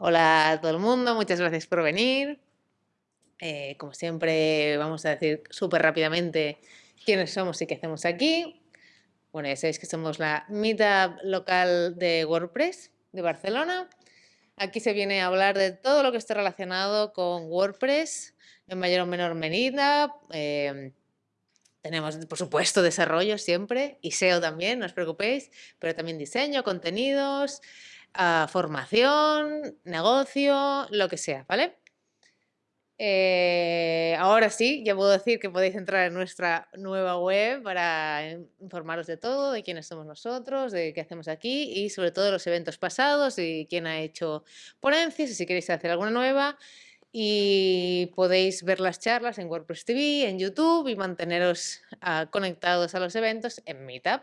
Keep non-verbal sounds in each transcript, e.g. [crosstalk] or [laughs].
Hola a todo el mundo, muchas gracias por venir. Eh, como siempre, vamos a decir súper rápidamente quiénes somos y qué hacemos aquí. Bueno, ya sabéis que somos la Meetup local de WordPress de Barcelona. Aquí se viene a hablar de todo lo que esté relacionado con WordPress en mayor o menor medida. Eh, tenemos, por supuesto, desarrollo siempre y SEO también, no os preocupéis, pero también diseño, contenidos, formación, negocio, lo que sea, ¿vale? Eh, ahora sí, ya puedo decir que podéis entrar en nuestra nueva web para informaros de todo, de quiénes somos nosotros, de qué hacemos aquí y sobre todo los eventos pasados y quién ha hecho ponencias y si queréis hacer alguna nueva. Y podéis ver las charlas en WordPress TV, en YouTube y manteneros ah, conectados a los eventos en Meetup.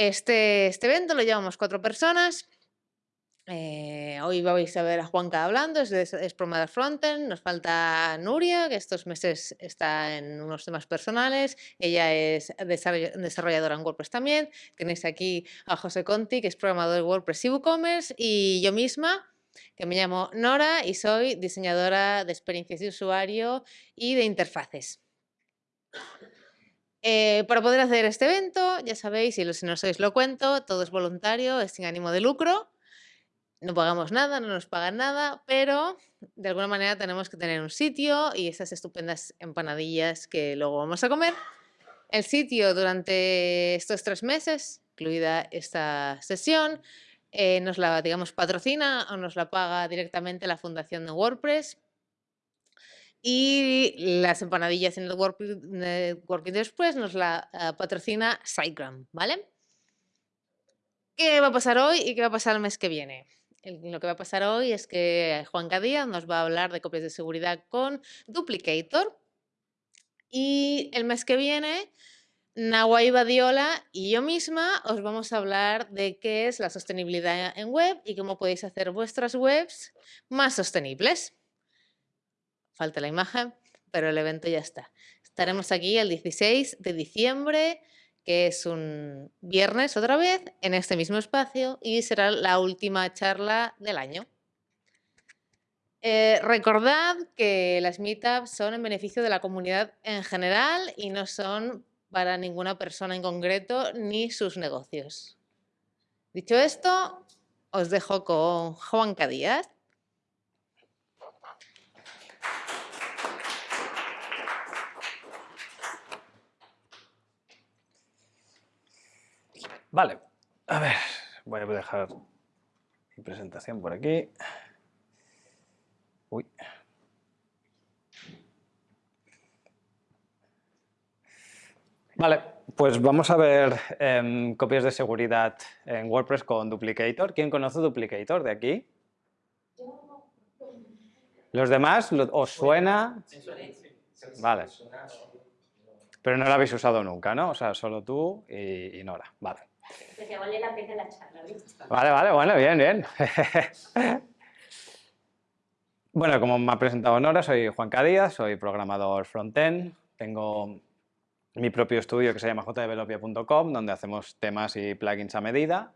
Este, este evento lo llevamos cuatro personas. Eh, hoy vais a ver a Juanca hablando, es, es Frontend, nos falta Nuria, que estos meses está en unos temas personales, ella es desarrolladora en WordPress también, tenéis aquí a José Conti, que es programador de WordPress y WooCommerce, y yo misma, que me llamo Nora y soy diseñadora de experiencias de usuario y de interfaces. Eh, para poder hacer este evento, ya sabéis, y si no sois lo cuento, todo es voluntario, es sin ánimo de lucro. No pagamos nada, no nos pagan nada, pero de alguna manera tenemos que tener un sitio y esas estupendas empanadillas que luego vamos a comer. El sitio durante estos tres meses, incluida esta sesión, eh, nos la, digamos, patrocina o nos la paga directamente la fundación de WordPress y las empanadillas en el Working nos la ah, patrocina SiteGround, ¿vale? ¿Qué va a pasar hoy y qué va a pasar el mes que viene? lo que va a pasar hoy es que Juan Díaz nos va a hablar de copias de seguridad con Duplicator y el mes que viene Nahuay Badiola y yo misma os vamos a hablar de qué es la sostenibilidad en web y cómo podéis hacer vuestras webs más sostenibles. Falta la imagen, pero el evento ya está. Estaremos aquí el 16 de diciembre, que es un viernes otra vez, en este mismo espacio y será la última charla del año. Eh, recordad que las meetups son en beneficio de la comunidad en general y no son para ninguna persona en concreto ni sus negocios. Dicho esto, os dejo con Juan Díaz. Vale, a ver, voy a dejar mi presentación por aquí. Uy. Vale, pues vamos a ver em, copias de seguridad en WordPress con Duplicator. ¿Quién conoce Duplicator de aquí? ¿Los demás os suena? Vale. Pero no lo habéis usado nunca, ¿no? O sea, solo tú y, Nora. Vale. Vale la pena la charla, Vale, vale, bueno, bien, bien. [laughs] bueno, como me ha presentado Nora, soy Juan Cadías, soy programador frontend. Tengo mi propio estudio que se llama jdevelopia.com, donde hacemos temas y plugins a medida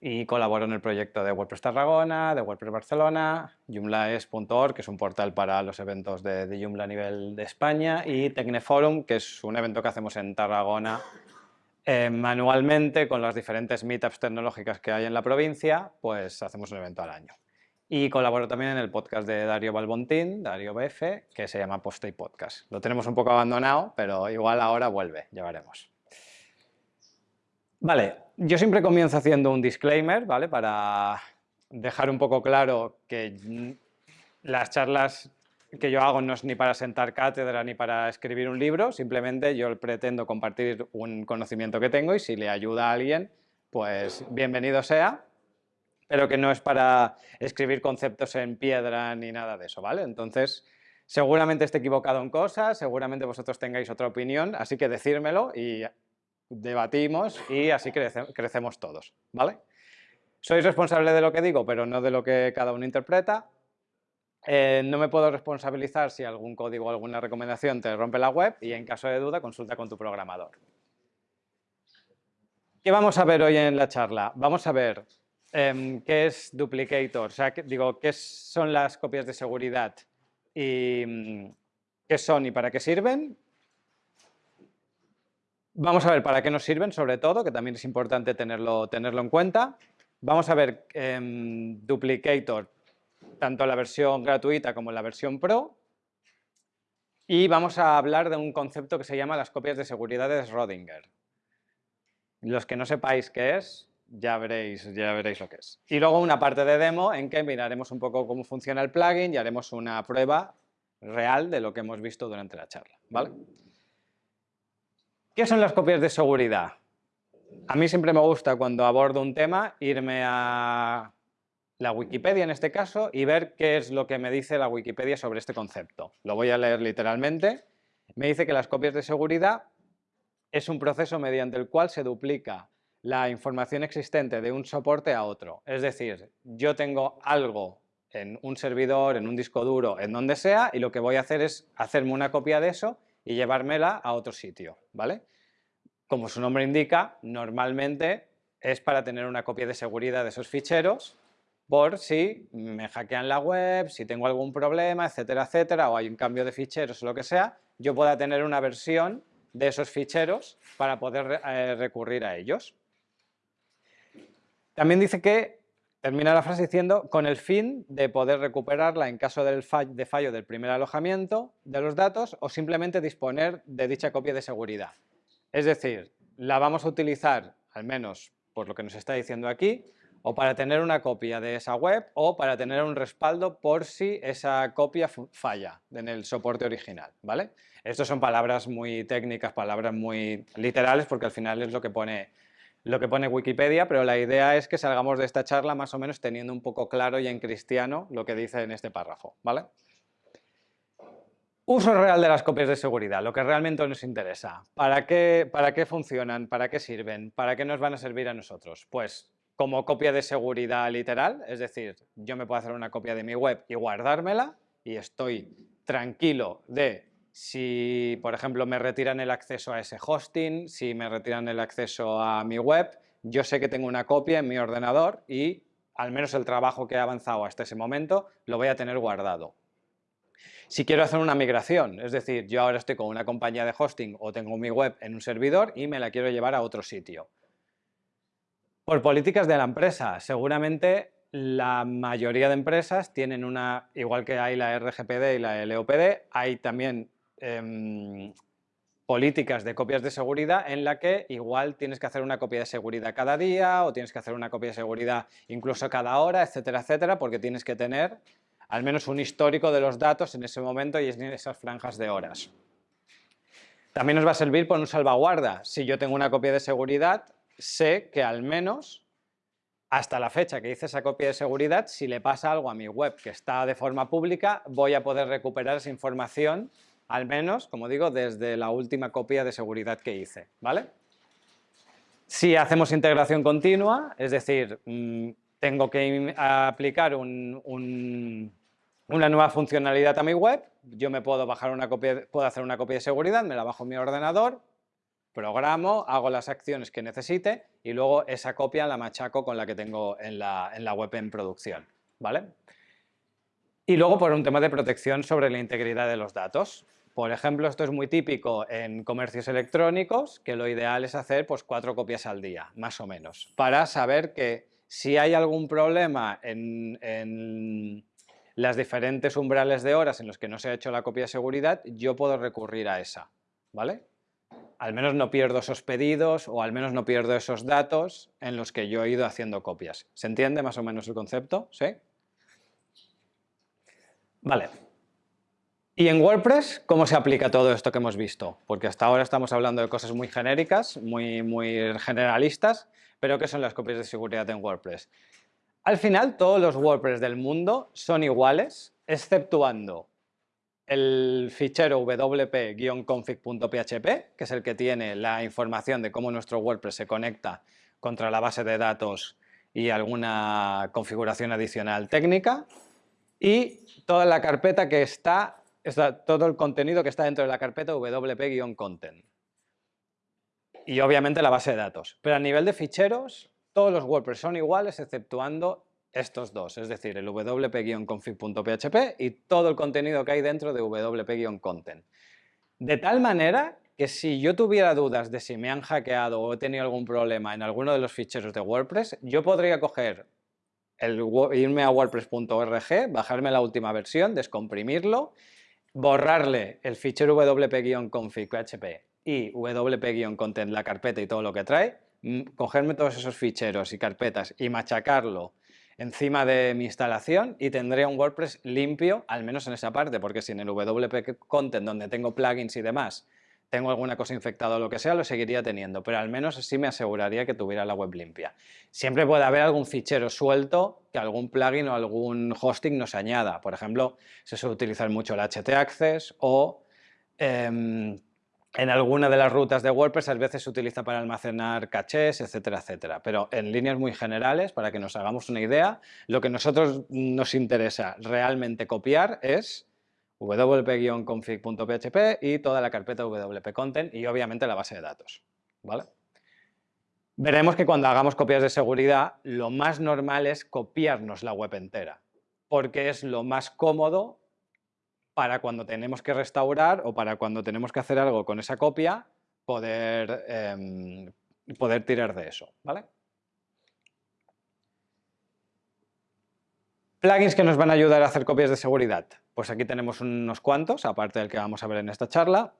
y colaboro en el proyecto de WordPress Tarragona, de WordPress Barcelona, joomlaes.org, que es un portal para los eventos de, de, Joomla a nivel de España, y Tecneforum, que es un evento que hacemos en Tarragona eh, manualmente con las diferentes meetups tecnológicas que hay en la provincia, pues hacemos un evento al año. Y colaboro también en el podcast de Dario Balbontín, Dario BF, que se llama Post Podcast. Lo tenemos un poco abandonado, pero igual ahora vuelve, ya veremos. Vale, yo siempre comienzo haciendo un disclaimer, ¿vale? Para dejar un poco claro que las charlas que yo hago no es ni para sentar cátedra ni para escribir un libro, simplemente yo pretendo compartir un conocimiento que tengo y si le ayuda a alguien, pues bienvenido sea, pero que no es para escribir conceptos en piedra ni nada de eso, ¿vale? Entonces, seguramente esté equivocado en cosas, seguramente vosotros tengáis otra opinión, así que decírmelo y debatimos y así crecemos todos, ¿vale? Soy responsable de lo que digo, pero no de lo que cada uno interpreta. Eh, no me puedo responsabilizar si algún código o alguna recomendación te rompe la web y en caso de duda consulta con tu programador. ¿Qué vamos a ver hoy en la charla? Vamos a ver em, ¿qué es duplicator? O sea, digo, ¿qué son las copias de seguridad? ¿Y mm, qué son y para qué sirven? Vamos a ver para qué nos sirven, sobre todo, que también es importante tenerlo, tenerlo en cuenta. Vamos a ver em, Duplicator, tanto la versión gratuita como la versión Pro. Y vamos a hablar de un concepto que se llama las copias de seguridad de Schrödinger. Los que no sepáis qué es, ya veréis, ya veréis lo que es. Y luego una parte de demo en que miraremos un poco cómo funciona el plugin y haremos una prueba real de lo que hemos visto durante la charla. ¿vale? ¿Qué son las copias de seguridad? A mí siempre me gusta cuando abordo un tema irme a la Wikipedia en este caso y ver qué es lo que me dice la Wikipedia sobre este concepto. Lo voy a leer literalmente. Me dice que las copias de seguridad es un proceso mediante el cual se duplica la información existente de un soporte a otro. Es decir, yo tengo algo en un servidor, en un disco duro, en donde sea, y lo que voy a hacer es hacerme una copia de eso y llevármela a otro sitio, ¿vale? Como su nombre indica, normalmente es para tener una copia de seguridad de esos ficheros por si me hackean la web, si tengo algún problema, etcétera, etcétera, o hay un cambio de ficheros o lo que sea, yo pueda tener una versión de esos ficheros para poder eh, recurrir a ellos. También dice que Termina la frase diciendo, con el fin de poder recuperarla en caso del de fallo del primer alojamiento de los datos o simplemente disponer de dicha copia de seguridad. Es decir, la vamos a utilizar, al menos por lo que nos está diciendo aquí, o para tener una copia de esa web o para tener un respaldo por si esa copia falla en el soporte original, ¿vale? Estas son palabras muy técnicas, palabras muy literales porque al final es lo que pone lo que pone Wikipedia, pero la idea es que salgamos de esta charla más o menos teniendo un poco claro y en cristiano lo que dice en este párrafo, ¿vale? Uso real de las copias de seguridad, lo que realmente nos interesa. ¿Para qué, ¿Para qué funcionan? ¿Para qué sirven? ¿Para qué nos van a servir a nosotros? Pues como copia de seguridad literal, es decir, yo me puedo hacer una copia de mi web y guardármela y estoy tranquilo de si, por ejemplo, me retiran el acceso a ese hosting, si me retiran el acceso a mi web, yo sé que tengo una copia en mi ordenador y al menos el trabajo que he avanzado hasta ese momento lo voy a tener guardado. Si quiero hacer una migración, es decir, yo ahora estoy con una compañía de hosting o tengo mi web en un servidor y me la quiero llevar a otro sitio. Por políticas de la empresa, seguramente la mayoría de empresas tienen una, igual que hay la RGPD y la LOPD, hay también Em, políticas de copias de seguridad en la que igual tienes que hacer una copia de seguridad cada día o tienes que hacer una copia de seguridad incluso cada hora, etcétera, etcétera, porque tienes que tener al menos un histórico de los datos en ese momento y en esas franjas de horas. También nos va a servir por un salvaguarda. Si yo tengo una copia de seguridad, sé que al menos hasta la fecha que hice esa copia de seguridad, si le pasa algo a mi web que está de forma pública, voy a poder recuperar esa información al menos, como digo, desde la última copia de seguridad que hice, ¿vale? Si hacemos integración continua, es decir, mm, tengo que aplicar una nueva funcionalidad a mi web, yo me puedo bajar una copia, puedo hacer una copia de seguridad, me la bajo en mi ordenador, programo, hago las acciones que necesite y luego esa copia la machaco con la que tengo en la, en la web en producción, ¿vale? Y luego por un tema de protección sobre la integridad de los datos. Por ejemplo, esto es muy típico en comercios electrónicos, que lo ideal es hacer pues, cuatro copias al día, más o menos, para saber que si hay algún problema en, las diferentes umbrales de horas en los que no se ha hecho la copia de seguridad, yo puedo recurrir a esa, ¿vale? Al menos no pierdo esos pedidos o al menos no pierdo esos datos en los que yo he ido haciendo copias. ¿Se entiende más o menos el concepto? ¿Sí? Vale. ¿Y en WordPress cómo se aplica todo esto que hemos visto? Porque hasta ahora estamos hablando de cosas muy genéricas, muy, muy generalistas, pero ¿qué son las copias de seguridad en WordPress? Al final todos los WordPress del mundo son iguales, exceptuando el fichero wp-config.php, que es el que tiene la información de cómo nuestro WordPress se conecta contra la base de datos y alguna configuración adicional técnica, y toda la carpeta que está todo el contenido que está dentro de la carpeta wp-content. Y obviamente la base de datos. Pero a nivel de ficheros, todos los WordPress son iguales exceptuando estos dos, es decir, el wp-config.php y todo el contenido que hay dentro de wp-content. De tal manera que si yo tuviera dudas de si me han hackeado o he tenido algún problema en alguno de los ficheros de WordPress, yo podría coger irme a wordpress.org, bajarme la última versión, descomprimirlo, borrarle el fichero wp-config.php y wp-content, la carpeta y todo lo que trae, cogerme todos esos ficheros y carpetas y machacarlo encima de mi instalación y tendré un WordPress limpio, al menos en esa parte, porque si en el WP Content, donde tengo plugins y demás, tengo alguna cosa infectada o lo que sea, lo seguiría teniendo, pero al menos así me aseguraría que tuviera la web limpia. Siempre puede haber algún fichero suelto que algún plugin o algún hosting nos añada. Por ejemplo, se suele utilizar mucho el HT Access o em, en alguna de las rutas de WordPress a veces se utiliza para almacenar cachés, etcétera, etcétera. Pero en líneas muy generales, para que nos hagamos una idea, lo que a nosotros nos interesa realmente copiar es wp-config.php y toda la carpeta wp-content y obviamente la base de datos. ¿vale? Veremos que cuando hagamos copias de seguridad, lo más normal es copiarnos la web entera, porque es lo más cómodo para cuando tenemos que restaurar o para cuando tenemos que hacer algo con esa copia, poder, em, poder tirar de eso. ¿vale? Plugins que nos van a ayudar a hacer copias de seguridad. Pues aquí tenemos unos cuantos, aparte del que vamos a ver en esta charla.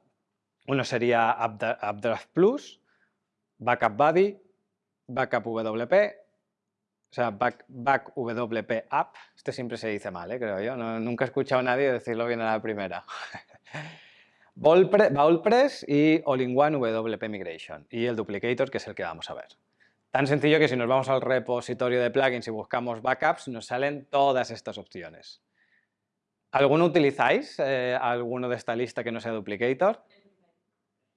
Uno sería Updraft Plus, Backup Buddy, Backup WP, o sea, back, back WP App, este siempre se dice mal, ¿eh? creo yo, nunca he escuchado a nadie decirlo bien a la primera. [laughs] Bowlpress y All-in-One WP Migration y el Duplicator, que es el que vamos a ver. Tan sencillo que si nos vamos al repositorio de plugins y buscamos backups, nos salen todas estas opciones. ¿Alguno utilizáis? Eh, ¿Alguno de esta lista que no sea Duplicator?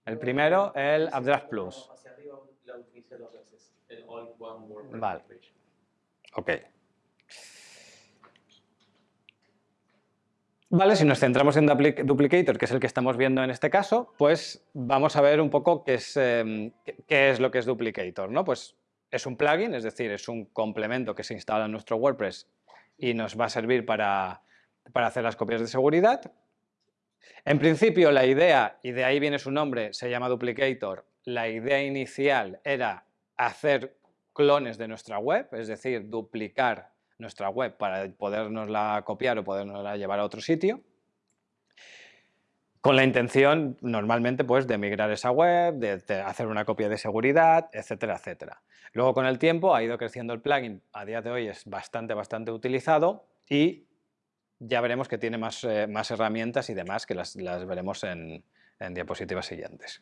El primero, el Updraft Plus. Vale. Ok. Vale, si nos centramos en Duplicator, que es el que estamos viendo en este caso, pues vamos a ver un poco qué es, em, qué es lo que es Duplicator. ¿no? Pues es un plugin, es decir, es un complemento que se instala en nuestro WordPress y nos va a servir para, para hacer las copias de seguridad. En principio la idea, y de ahí viene su nombre, se llama Duplicator, la idea inicial era hacer clones de nuestra web, es decir, duplicar nuestra web para podernosla copiar o podernosla llevar a otro sitio, con la intención normalmente pues, de migrar esa web, de, hacer una copia de seguridad, etcétera, etcétera. Luego con el tiempo ha ido creciendo el plugin, a día de hoy es bastante, bastante utilizado y ya veremos que tiene más, eh, más herramientas y demás que las, veremos en diapositivas siguientes.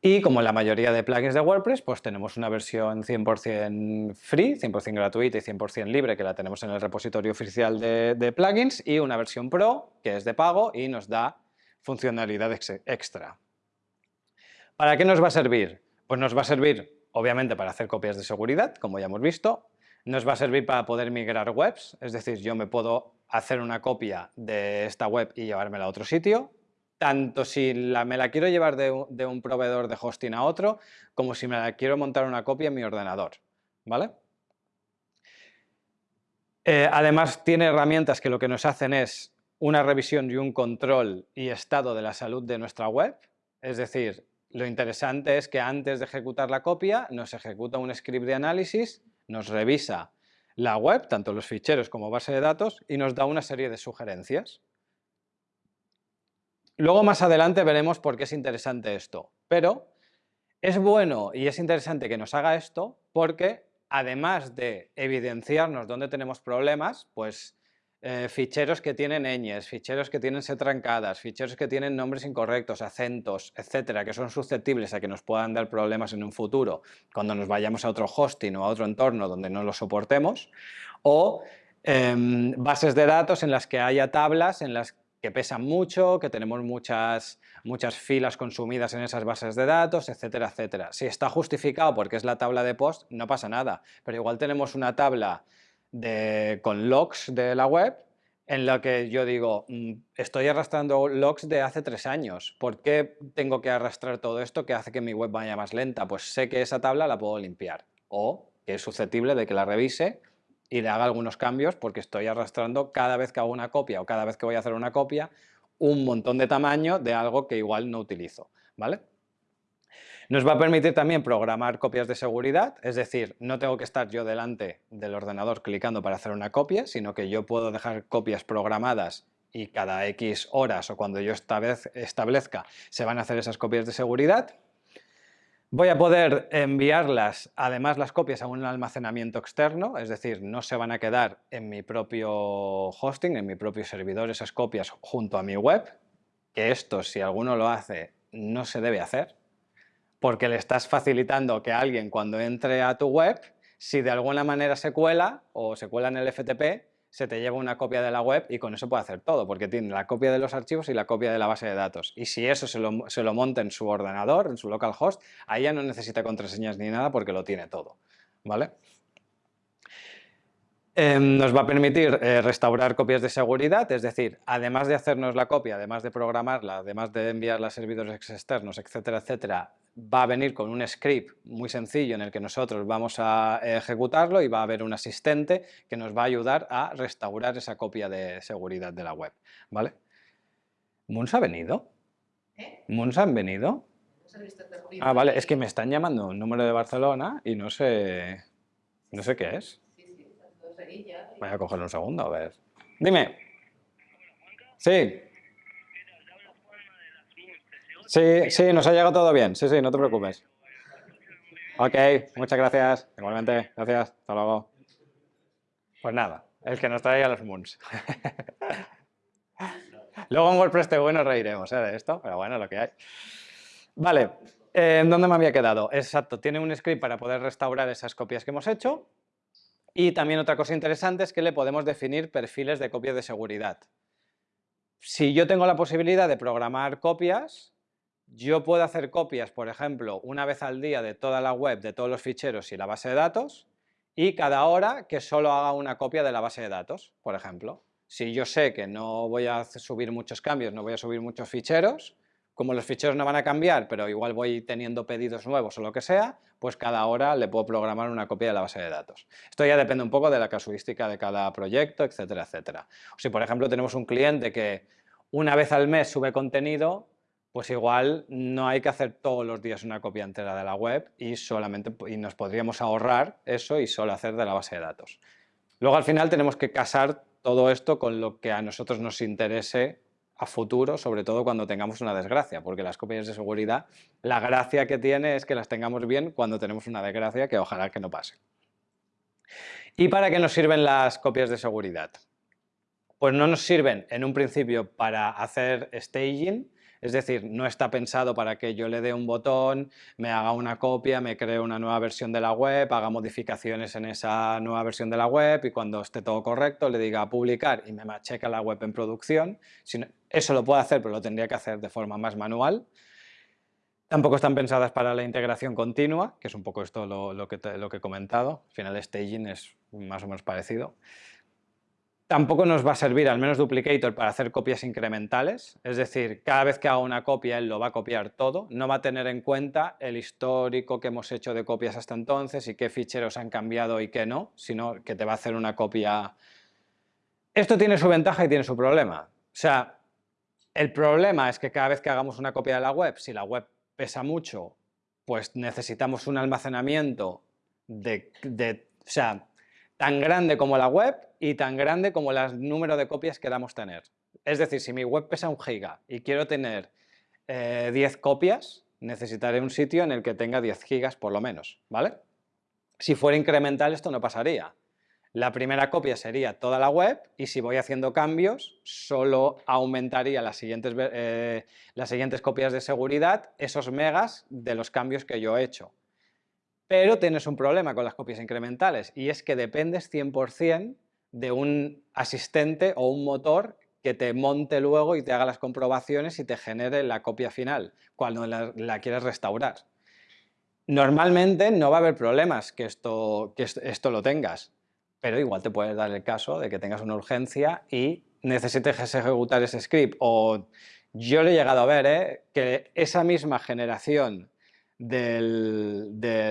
Y como la mayoría de plugins de WordPress, pues tenemos una versión 100% free, 100% gratuita y 100% libre que la tenemos en el repositorio oficial de, plugins y una versión pro que es de pago y nos da funcionalidad extra. ¿Para qué nos va a servir? Pues nos va a servir obviamente para hacer copias de seguridad, como ya hemos visto, nos va a servir para poder migrar webs, es decir, yo me puedo hacer una copia de esta web y llevármela a otro sitio, tanto si me la quiero llevar de un, proveedor de hosting a otro, como si me la quiero montar una copia en mi ordenador, ¿vale? Eh, además tiene herramientas que lo que nos hacen es una revisión y un control y estado de la salud de nuestra web, es decir, lo interesante es que antes de ejecutar la copia nos ejecuta un script de análisis, nos revisa la web, tanto los ficheros como base de datos, y nos da una serie de sugerencias. Luego más adelante veremos por qué es interesante esto, pero es bueno y es interesante que nos haga esto porque además de evidenciarnos dónde tenemos problemas, pues eh, ficheros que tienen ñes, ficheros que tienen setrancadas, ficheros que tienen nombres incorrectos, acentos, etcétera, que son susceptibles a que nos puedan dar problemas en un futuro cuando nos vayamos a otro hosting o a otro entorno donde no lo soportemos, o em, bases de datos en las que haya tablas en las que pesan mucho, que tenemos muchas, muchas filas consumidas en esas bases de datos, etcétera, etcétera. Si está justificado porque es la tabla de post, no pasa nada, pero igual tenemos una tabla de, con logs de la web en la que yo digo, mm, estoy arrastrando logs de hace tres años, ¿por qué tengo que arrastrar todo esto que hace que mi web vaya más lenta? Pues sé que esa tabla la puedo limpiar o que es susceptible de que la revise y le haga algunos cambios porque estoy arrastrando cada vez que hago una copia o cada vez que voy a hacer una copia un montón de tamaño de algo que igual no utilizo, ¿vale? Nos va a permitir también programar copias de seguridad, es decir, no tengo que estar yo delante del ordenador clicando para hacer una copia, sino que yo puedo dejar copias programadas y cada X horas o cuando yo establezca se van a hacer esas copias de seguridad. Voy a poder enviarlas, además las copias, a un almacenamiento externo, es decir, no se van a quedar en mi propio hosting, en mi propio servidor, esas copias junto a mi web, que esto, si alguno lo hace, no se debe hacer, porque le estás facilitando que alguien cuando entre a tu web, si de alguna manera se cuela o se cuela en el FTP, se te lleva una copia de la web y con eso puede hacer todo, porque tiene la copia de los archivos y la copia de la base de datos. Y si eso se lo, se lo monta en su ordenador, en su localhost, ahí ya no necesita contraseñas ni nada porque lo tiene todo. ¿vale? Em, nos va a permitir eh, restaurar copias de seguridad, es decir, además de hacernos la copia, además de programarla, además de enviarla a servidores externos, etcétera, etcétera, va a venir con un script muy sencillo en el que nosotros vamos a ejecutarlo y va a haber un asistente que nos va a ayudar a restaurar esa copia de seguridad de la web. ¿vale? ¿Muns ha venido? ¿Eh? ¿Muns han venido? Ah, vale, es que me están llamando un número de Barcelona y no sé, no sé qué es. Voy a cogerlo un segundo, a ver. Dime. Sí. Sí, sí, nos ha llegado todo bien. Sí, sí, no te preocupes. Ok, muchas gracias. Igualmente, gracias. Hasta luego. Pues nada, el que nos trae los moons. [laughs] Luego en WordPress TV nos reiremos ¿eh? de esto, pero bueno, lo que hay. Vale, eh, ¿en dónde me había quedado? Exacto, tiene un script para poder restaurar esas copias que hemos hecho. Y también otra cosa interesante es que le podemos definir perfiles de copia de seguridad. Si yo tengo la posibilidad de programar copias, yo puedo hacer copias, por ejemplo, una vez al día de toda la web, de todos los ficheros y la base de datos, y cada hora que solo haga una copia de la base de datos, por ejemplo. Si yo sé que no voy a subir muchos cambios, no voy a subir muchos ficheros, como los ficheros no van a cambiar, pero igual voy teniendo pedidos nuevos o lo que sea, pues cada hora le puedo programar una copia de la base de datos. Esto ya depende un poco de la casuística de cada proyecto, etcétera, etcétera. si, por ejemplo, tenemos un cliente que una vez al mes sube contenido, pues igual no hay que hacer todos los días una copia entera de la web y, solamente, y nos podríamos ahorrar eso y solo hacer de la base de datos. Luego al final tenemos que casar todo esto con lo que a nosotros nos interese a futuro, sobre todo cuando tengamos una desgracia, porque las copias de seguridad, la gracia que tiene es que las tengamos bien cuando tenemos una desgracia, que ojalá que no pase. ¿Y para qué nos sirven las copias de seguridad? Pues no nos sirven en un principio para hacer staging, es decir, no está pensado para que yo le dé un botón, me haga una copia, me cree una nueva versión de la web, haga modificaciones en esa nueva versión de la web y cuando esté todo correcto le diga publicar y me macheca la web en producción. Eso lo puedo hacer, pero lo tendría que hacer de forma más manual. Tampoco están pensadas para la integración continua, que es un poco esto lo, que, lo que he comentado. Al final, staging es más o menos parecido. Tampoco nos va a servir, al menos Duplicator, para hacer copias incrementales, es decir, cada vez que haga una copia él lo va a copiar todo, no va a tener en cuenta el histórico que hemos hecho de copias hasta entonces y qué ficheros han cambiado y qué no, sino que te va a hacer una copia... Esto tiene su ventaja y tiene su problema. O sea, el problema es que cada vez que hagamos una copia de la web, si la web pesa mucho, pues necesitamos un almacenamiento de, o sea, tan grande como la web y tan grande como el número de copias que queramos tener. Es decir, si mi web pesa un giga y quiero tener 10 eh, copias, necesitaré un sitio en el que tenga 10 gigas por lo menos, ¿vale? Si fuera incremental esto no pasaría. La primera copia sería toda la web y si voy haciendo cambios, solo aumentaría las siguientes, eh, las siguientes copias de seguridad esos megas de los cambios que yo he hecho. Pero tienes un problema con las copias incrementales y es que dependes 100% de un asistente o un motor que te monte luego y te haga las comprobaciones y te genere la copia final cuando la, quieres restaurar. Normalmente no va a haber problemas que esto, que esto lo tengas, pero igual te puede dar el caso de que tengas una urgencia y necesites ejecutar ese script. O yo lo he llegado a ver, ¿eh? que esa misma generación de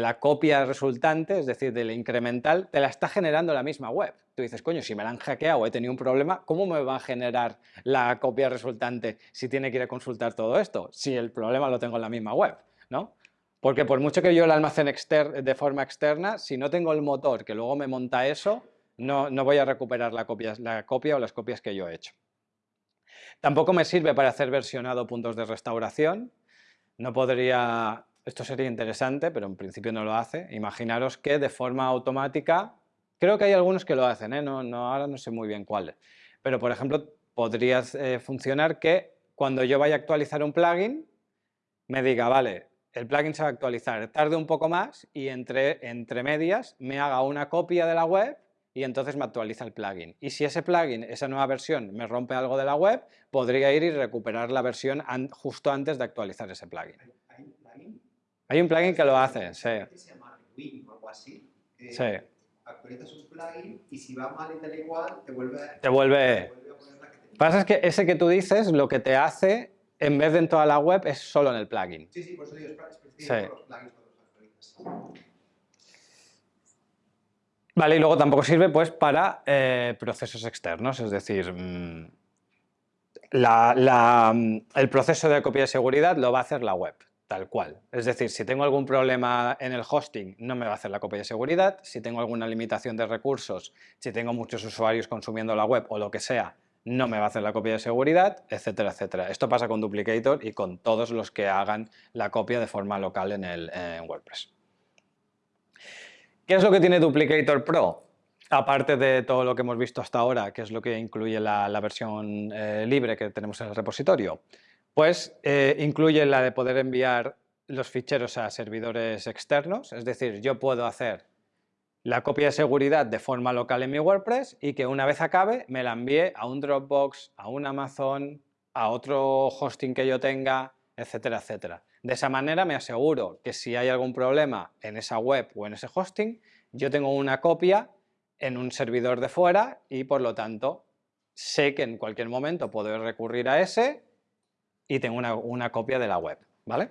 la copia resultante, es decir, del incremental, te la está generando la misma web. Tú dices, coño, si me la han hackeado he tenido un problema, ¿cómo me va a generar la copia resultante si tiene que ir a consultar todo esto? Si el problema lo tengo en la misma web, ¿no? Porque por mucho que yo la almacene de forma externa, si no tengo el motor que luego me monta eso, no, voy a recuperar la copia o las copias que yo he hecho. Tampoco me sirve para hacer versionado puntos de restauración, no podría, esto sería interesante, pero en principio no lo hace, imaginaros que de forma automática, creo que hay algunos que lo hacen, ¿eh? no, no, ahora no sé muy bien cuáles, pero por ejemplo podría eh, funcionar que cuando yo vaya a actualizar un plugin, me diga, vale, el plugin se va a actualizar, tarde un poco más y entre, entre medias me haga una copia de la web y entonces me actualiza el plugin. Y si ese plugin, esa nueva versión, me rompe algo de la web, podría ir y recuperar la versión justo antes de actualizar ese plugin. ¿Hay un plugin? Hay un plugin que lo hace, sí. Se llama Win o algo así. sí. Actualizas un plugin y si va mal y tal igual, te vuelve, te vuelve... Te vuelve a poner la que te... Pasa es que ese que tú dices, lo que te hace, en vez de en toda la web, es solo en el plugin. Sí, sí, por eso digo, es específico sí. los plugins cuando los actualizas. Vale, y luego tampoco sirve pues para eh, procesos externos, es decir, mm, mm, el proceso de copia de seguridad lo va a hacer la web, tal cual. Es decir, si tengo algún problema en el hosting, no me va a hacer la copia de seguridad. Si tengo alguna limitación de recursos, si tengo muchos usuarios consumiendo la web o lo que sea, no me va a hacer la copia de seguridad, etcétera, etcétera. Esto pasa con Duplicator y con todos los que hagan la copia de forma local en, el, en WordPress. ¿Qué es lo que tiene Duplicator Pro? Aparte de todo lo que hemos visto hasta ahora, que es lo que incluye la, versión eh, libre que tenemos en el repositorio, pues eh, incluye la de poder enviar los ficheros a servidores externos, es decir, yo puedo hacer la copia de seguridad de forma local en mi WordPress y que una vez acabe me la envíe a un Dropbox, a un Amazon, a otro hosting que yo tenga, etcétera, etcétera. De esa manera me aseguro que si hay algún problema en esa web o en ese hosting, yo tengo una copia en un servidor de fuera y por lo tanto sé que en cualquier momento puedo recurrir a ese y tengo una, copia de la web, ¿vale?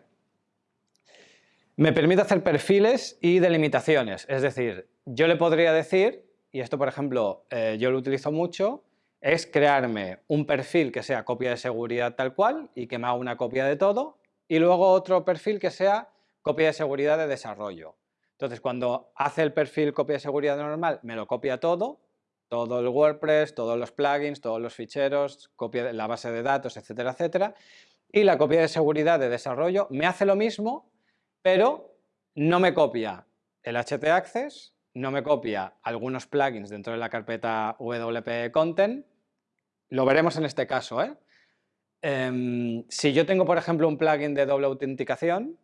Me permite hacer perfiles y delimitaciones, es decir, yo le podría decir, y esto por ejemplo eh, yo lo utilizo mucho, es crearme un perfil que sea copia de seguridad tal cual y que me haga una copia de todo y luego otro perfil que sea copia de seguridad de desarrollo. Entonces, cuando hace el perfil copia de seguridad normal, me lo copia todo, todo el WordPress, todos los plugins, todos los ficheros, copia de la base de datos, etcétera, etcétera. Y la copia de seguridad de desarrollo me hace lo mismo, pero no me copia el htaccess, no me copia algunos plugins dentro de la carpeta WP Content, lo veremos en este caso, ¿eh? Em, si yo tengo, por ejemplo, un plugin de doble autenticación,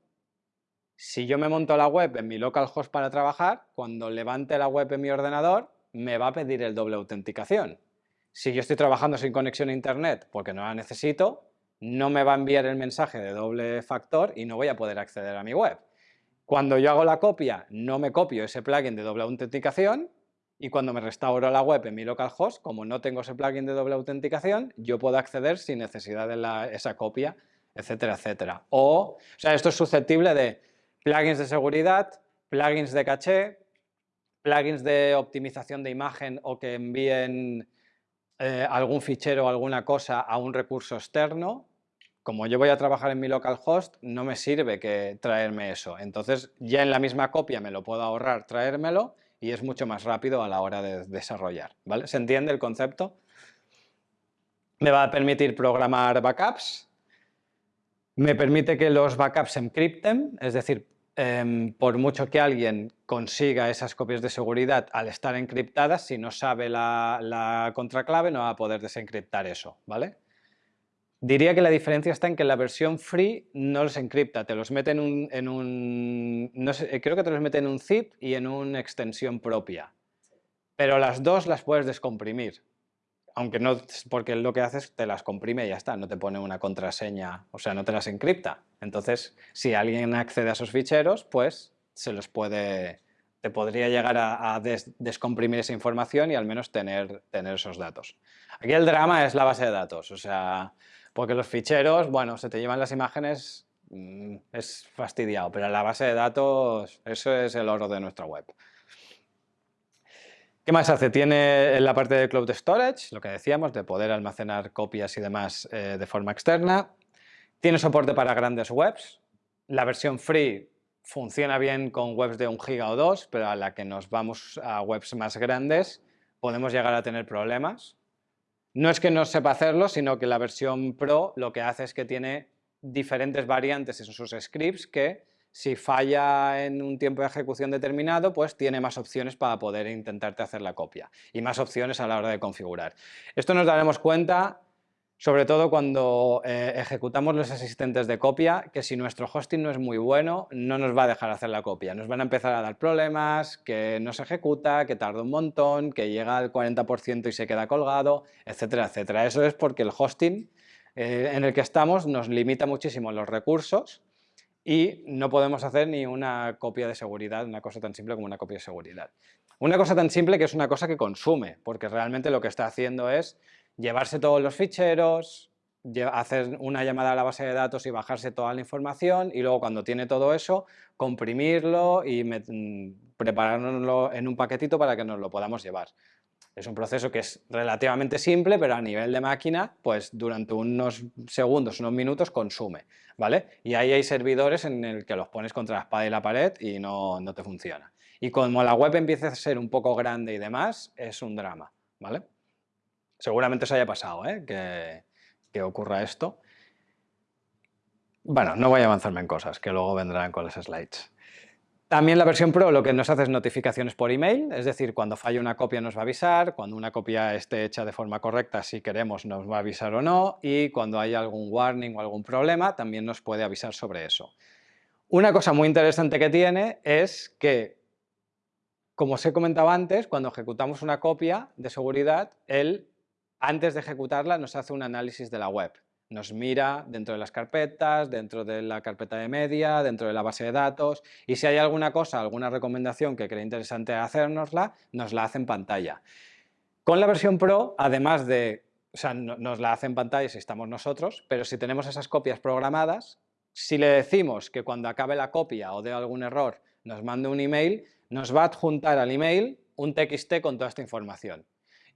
si yo me monto la web en mi localhost para trabajar, cuando levante la web en mi ordenador, me va a pedir el doble autenticación. Si yo estoy trabajando sin conexión a internet porque no la necesito, no me va a enviar el mensaje de doble factor y no voy a poder acceder a mi web. Cuando yo hago la copia, no me copio ese plugin de doble autenticación y cuando me restauro la web en mi localhost, como no tengo ese plugin de doble autenticación, yo puedo acceder sin necesidad de esa copia, etcétera, etcétera. O, o sea, esto es susceptible de plugins de seguridad, plugins de caché, plugins de optimización de imagen o que envíen eh, algún fichero o alguna cosa a un recurso externo. Como yo voy a trabajar en mi localhost, no me sirve que traerme eso. Entonces, ya en la misma copia me lo puedo ahorrar traérmelo y es mucho más rápido a la hora de desarrollar. ¿vale? ¿Se entiende el concepto? Me va a permitir programar backups, me permite que los backups se encripten, es decir, em, por mucho que alguien consiga esas copias de seguridad al estar encriptadas, si no sabe la, la contraclave no va a poder desencriptar eso, ¿vale? Diría que la diferencia está en que la versión free no los encripta, te los mete en un, no sé, creo que te los mete en un zip y en una extensión propia. Pero las dos las puedes descomprimir. Aunque no, porque lo que haces te las comprime y ya está, no te pone una contraseña, o sea, no te las encripta. Entonces, si alguien accede a esos ficheros, pues se los puede, te podría llegar a, descomprimir esa información y al menos tener, tener esos datos. Aquí el drama es la base de datos, o sea, porque los ficheros, bueno, se te llevan las imágenes mm, es fastidiado, pero la base de datos, eso es el oro de nuestra web. ¿Qué más hace? Tiene la parte de Cloud Storage, lo que decíamos, de poder almacenar copias y demás eh, de forma externa. Tiene soporte para grandes webs. La versión free funciona bien con webs de un giga o dos, pero a la que nos vamos a webs más grandes podemos llegar a tener problemas. No es que no sepa hacerlo, sino que la versión Pro lo que hace es que tiene diferentes variantes en sus scripts que si falla en un tiempo de ejecución determinado, pues tiene más opciones para poder intentarte hacer la copia y más opciones a la hora de configurar. Esto nos daremos cuenta sobre todo cuando eh, ejecutamos los asistentes de copia, que si nuestro hosting no es muy bueno, no nos va a dejar hacer la copia. Nos van a empezar a dar problemas, que no se ejecuta, que tarda un montón, que llega al 40% y se queda colgado, etcétera, etcétera. Eso es porque el hosting eh, en el que estamos nos limita muchísimo los recursos y no podemos hacer ni una copia de seguridad, una cosa tan simple como una copia de seguridad. Una cosa tan simple que es una cosa que consume, porque realmente lo que está haciendo es llevarse todos los ficheros, hacer una llamada a la base de datos y bajarse toda la información y luego cuando tiene todo eso, comprimirlo y mm, prepararlo en un paquetito para que nos lo podamos llevar. Es un proceso que es relativamente simple, pero a nivel de máquina, pues durante unos segundos, unos minutos consume, ¿vale? Y ahí hay servidores en el que los pones contra la espada y la pared y no, no te funciona. Y como la web empieza a ser un poco grande y demás, es un drama, ¿vale? Seguramente os haya pasado, ¿eh? que, que ocurra esto. Bueno, no voy a avanzarme en cosas, que luego vendrán con las slides. También la versión Pro lo que nos hace es notificaciones por email, es decir, cuando falla una copia nos va a avisar, cuando una copia esté hecha de forma correcta, si queremos, nos va a avisar o no, y cuando hay algún warning o algún problema, también nos puede avisar sobre eso. Una cosa muy interesante que tiene es que, como os he comentado antes, cuando ejecutamos una copia de seguridad, él, antes de ejecutarla, nos hace un análisis de la web nos mira dentro de las carpetas, dentro de la carpeta de media, dentro de la base de datos y si hay alguna cosa, alguna recomendación que cree interesante hacernosla, nos la hace en pantalla. Con la versión Pro, además de, o sea, nos la hace en pantalla si estamos nosotros, pero si tenemos esas copias programadas, si le decimos que cuando acabe la copia o dé algún error nos mande un email, nos va a adjuntar al email un TXT con toda esta información.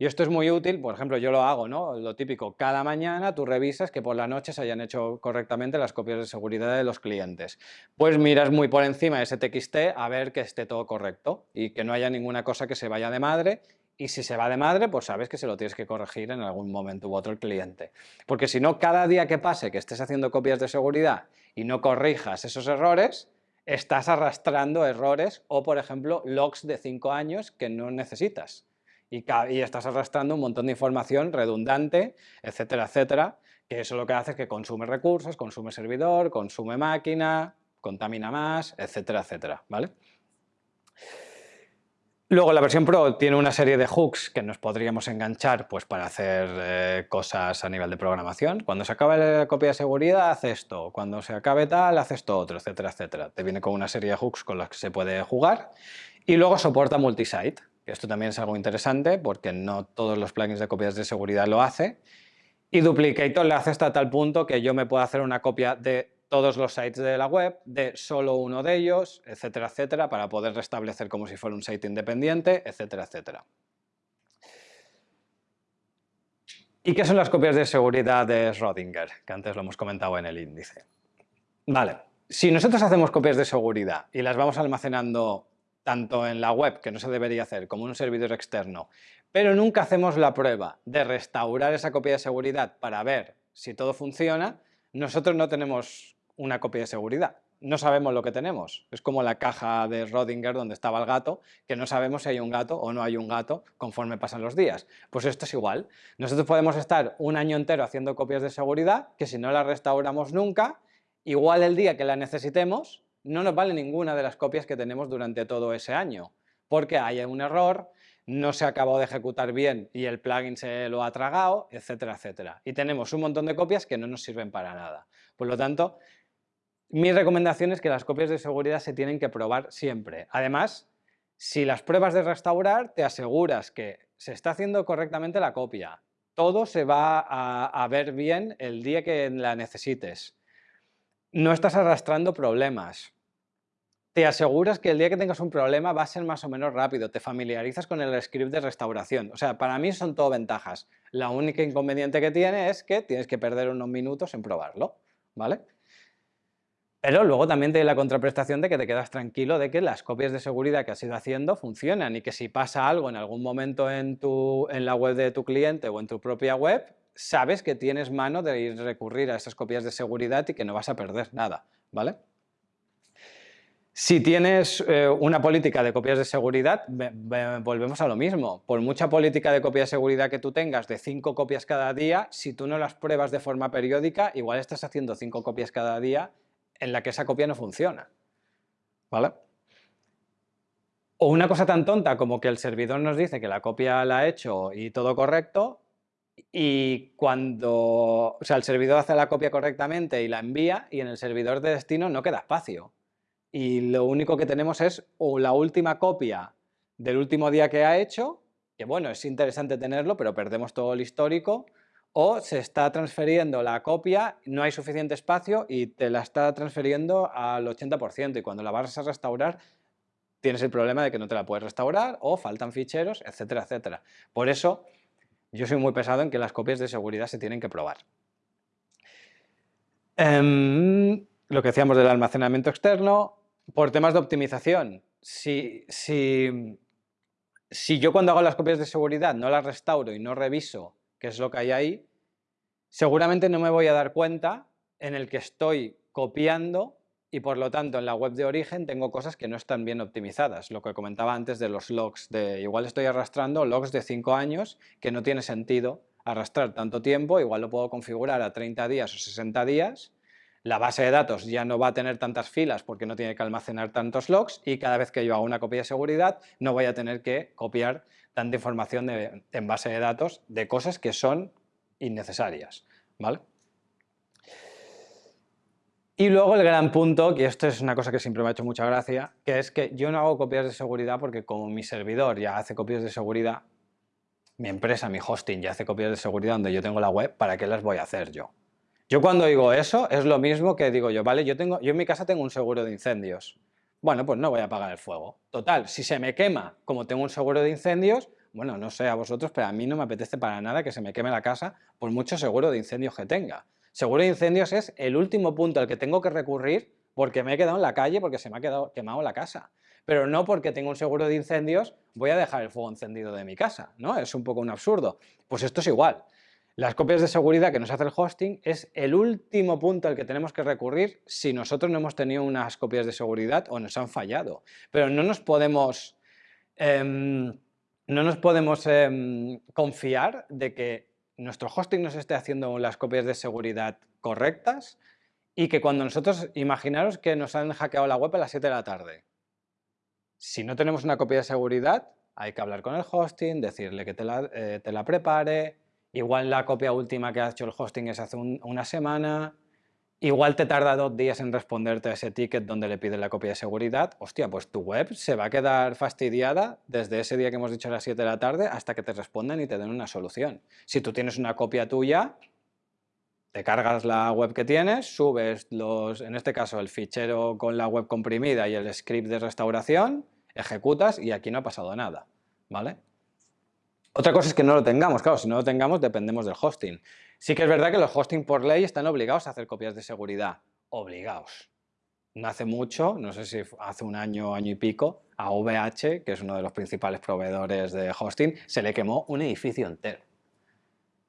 Y esto es muy útil, por ejemplo, yo lo hago, ¿no? Lo típico, cada mañana tú revisas que por la noche se hayan hecho correctamente las copias de seguridad de los clientes. Pues miras muy por encima de ese TXT a ver que esté todo correcto y que no haya ninguna cosa que se vaya de madre y si se va de madre, pues sabes que se lo tienes que corregir en algún momento u otro el cliente. Porque si no, cada día que pase que estés haciendo copias de seguridad y no corrijas esos errores, estás arrastrando errores o, por ejemplo, logs de 5 años que no necesitas y, estás arrastrando un montón de información redundante, etcétera, etcétera, que eso lo que hace es que consume recursos, consume servidor, consume máquina, contamina más, etcétera, etcétera, ¿vale? Luego la versión Pro tiene una serie de hooks que nos podríamos enganchar pues, para hacer eh, cosas a nivel de programación. Cuando se acabe la copia de seguridad, hace esto. Cuando se acabe tal, hace esto otro, etcétera, etcétera. Te viene con una serie de hooks con los que se puede jugar. Y luego soporta multisite. Esto también es algo interesante porque no todos los plugins de copias de seguridad lo hace. Y Duplicator le hace hasta tal punto que yo me puedo hacer una copia de todos los sites de la web, de solo uno de ellos, etcétera, etcétera, para poder restablecer como si fuera un site independiente, etcétera, etcétera. ¿Y qué son las copias de seguridad de Schrödinger? Que antes lo hemos comentado en el índice. Vale, si nosotros hacemos copias de seguridad y las vamos almacenando tanto en la web, que no se debería hacer, como en un servidor externo, pero nunca hacemos la prueba de restaurar esa copia de seguridad para ver si todo funciona, nosotros no tenemos una copia de seguridad. No sabemos lo que tenemos. Es como la caja de Rodinger donde estaba el gato, que no sabemos si hay un gato o no hay un gato conforme pasan los días. Pues esto es igual. Nosotros podemos estar un año entero haciendo copias de seguridad, que si no la restauramos nunca, igual el día que la necesitemos, no nos vale ninguna de las copias que tenemos durante todo ese año, porque hay un error, no se ha acabado de ejecutar bien y el plugin se lo ha tragado, etcétera, etcétera. Y tenemos un montón de copias que no nos sirven para nada. Por lo tanto, mi recomendación es que las copias de seguridad se tienen que probar siempre. Además, si las pruebas de restaurar, te aseguras que se está haciendo correctamente la copia. Todo se va a, a ver bien el día que la necesites no estás arrastrando problemas. Te aseguras que el día que tengas un problema va a ser más o menos rápido, te familiarizas con el script de restauración. O sea, para mí son todo ventajas. La única inconveniente que tiene es que tienes que perder unos minutos en probarlo, ¿vale? Pero luego también tiene la contraprestación de que te quedas tranquilo de que las copias de seguridad que has ido haciendo funcionan y que si pasa algo en algún momento en, tu, en la web de tu cliente o en tu propia web, sabes que tienes mano de ir recurrir a esas copias de seguridad y que no vas a perder nada, ¿vale? Si tienes eh, una política de copias de seguridad, volvemos a lo mismo. Por mucha política de copia de seguridad que tú tengas de cinco copias cada día, si tú no las pruebas de forma periódica, igual estás haciendo cinco copias cada día en la que esa copia no funciona. ¿Vale? O una cosa tan tonta como que el servidor nos dice que la copia la ha hecho y todo correcto, y cuando, o sea, el servidor hace la copia correctamente y la envía, y en el servidor de destino no queda espacio y lo único que tenemos es o la última copia del último día que ha hecho, que bueno, es interesante tenerlo, pero perdemos todo el histórico, o se está transfiriendo la copia, no hay suficiente espacio y te la está transfiriendo al 80% y cuando la vas a restaurar tienes el problema de que no te la puedes restaurar o faltan ficheros, etcétera, etcétera. Por eso yo soy muy pesado en que las copias de seguridad se tienen que probar. Em, lo que decíamos del almacenamiento externo, por temas de optimización, si, si, si yo cuando hago las copias de seguridad no las restauro y no reviso qué es lo que hay ahí, seguramente no me voy a dar cuenta en el que estoy copiando y por lo tanto en la web de origen tengo cosas que no están bien optimizadas. Lo que comentaba antes de los logs, de igual estoy arrastrando logs de 5 años que no tiene sentido arrastrar tanto tiempo, igual lo puedo configurar a 30 días o 60 días la base de datos ya no va a tener tantas filas porque no tiene que almacenar tantos logs y cada vez que yo hago una copia de seguridad no voy a tener que copiar tanta información en base de datos de cosas que son innecesarias. ¿vale? Y luego el gran punto, que esto es una cosa que siempre me ha hecho mucha gracia, que es que yo no hago copias de seguridad porque como mi servidor ya hace copias de seguridad, mi empresa, mi hosting ya hace copias de seguridad donde yo tengo la web, ¿para qué las voy a hacer yo? Yo cuando digo eso es lo mismo que digo yo, vale, yo, tengo, yo en mi casa tengo un seguro de incendios. Bueno, pues no voy a apagar el fuego. Total, si se me quema, como tengo un seguro de incendios, bueno, no sé a vosotros, pero a mí no me apetece para nada que se me queme la casa por mucho seguro de incendios que tenga. Seguro de incendios es el último punto al que tengo que recurrir porque me he quedado en la calle, porque se me ha quedado quemado la casa. Pero no porque tengo un seguro de incendios voy a dejar el fuego encendido de mi casa, ¿no? Es un poco un absurdo. Pues esto es igual. Las copias de seguridad que nos hace el hosting es el último punto al que tenemos que recurrir si nosotros no hemos tenido unas copias de seguridad o nos han fallado. Pero no nos podemos, em, no nos podemos em, confiar de que nuestro hosting nos esté haciendo las copias de seguridad correctas y que cuando nosotros, imaginaros que nos han hackeado la web a las 7 de la tarde. Si no tenemos una copia de seguridad, hay que hablar con el hosting, decirle que te la, eh, te la prepare, Igual la copia última que ha hecho el hosting es hace una semana, igual te tarda dos días en responderte a ese ticket donde le pide la copia de seguridad, hostia, pues tu web se va a quedar fastidiada desde ese día que hemos dicho a las 7 de la tarde hasta que te respondan y te den una solución. Si tú tienes una copia tuya, te cargas la web que tienes, subes los, en este caso el fichero con la web comprimida y el script de restauración, ejecutas y aquí no ha pasado nada, ¿vale? Otra cosa es que no lo tengamos, claro, si no lo tengamos dependemos del hosting. Sí que es verdad que los hosting por ley están obligados a hacer copias de seguridad, obligados. No hace mucho, no sé si hace un año, año y pico, a VH, que es uno de los principales proveedores de hosting, se le quemó un edificio entero.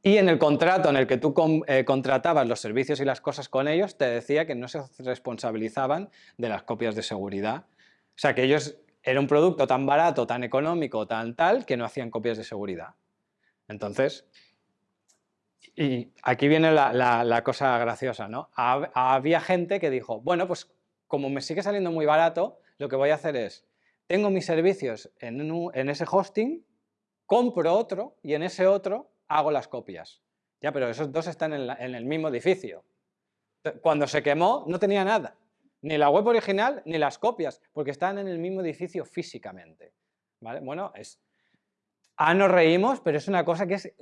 Y en el contrato en el que tú eh, contratabas los servicios y las cosas con ellos, te decía que no se responsabilizaban de las copias de seguridad. O sea, que ellos era un producto tan barato, tan económico, tan tal, que no hacían copias de seguridad. Entonces, y aquí viene la, cosa graciosa, ¿no? Había gente que dijo, bueno, pues como me sigue saliendo muy barato, lo que voy a hacer es, tengo mis servicios en, ese hosting, compro otro y en ese otro hago las copias. Ya, pero esos dos están en el mismo edificio. Cuando se quemó no tenía nada. Ni la web original ni las copias, porque están en el mismo edificio físicamente. ¿vale? Bueno, es... Ah, nos reímos, pero es una cosa que es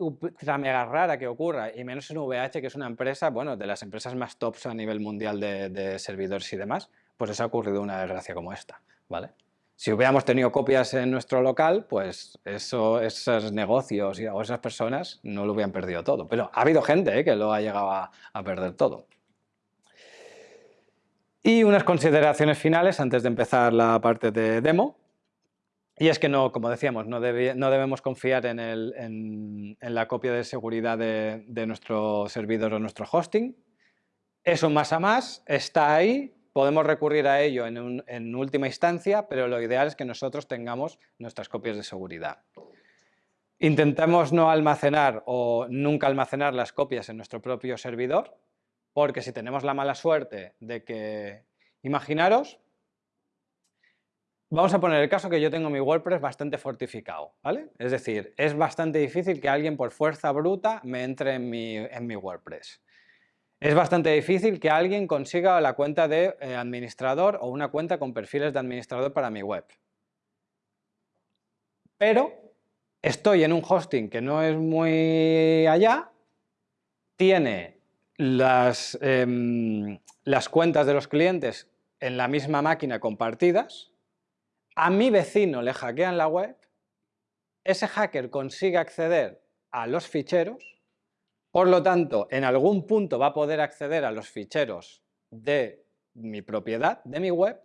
mega rara que ocurra, y menos en VH, que es una empresa, bueno, de las empresas más tops a nivel mundial de, servidores y demás, pues les ha ocurrido una desgracia como esta, ¿vale? Si hubiéramos tenido copias en nuestro local, pues eso, esos negocios o esas personas no lo hubieran perdido todo. Pero ha habido gente ¿eh? que lo ha llegado a, perder todo. Y unas consideraciones finales antes de empezar la parte de demo. Y es que, no, como decíamos, no, debemos confiar en, la copia de seguridad de, nuestro servidor o nuestro hosting. Eso más a más está ahí, Podemos recurrir a ello en, última instancia, pero lo ideal es que nosotros tengamos nuestras copias de seguridad. Intentemos no almacenar o nunca almacenar las copias en nuestro propio servidor, porque si tenemos la mala suerte de que... Imaginaros, vamos a poner el caso que yo tengo mi WordPress bastante fortificado, ¿vale? Es decir, es bastante difícil que alguien por fuerza bruta me entre en mi, en mi WordPress. Es bastante difícil que alguien consiga la cuenta de eh, administrador o una cuenta con perfiles de administrador para mi web. Pero estoy en un hosting que no es muy allá, tiene las, em, las cuentas de los clientes en la misma máquina compartidas, a mi vecino le hackean la web, ese hacker consigue acceder a los ficheros por lo tanto, en algún punto va a poder acceder a los ficheros de mi propiedad, de mi web,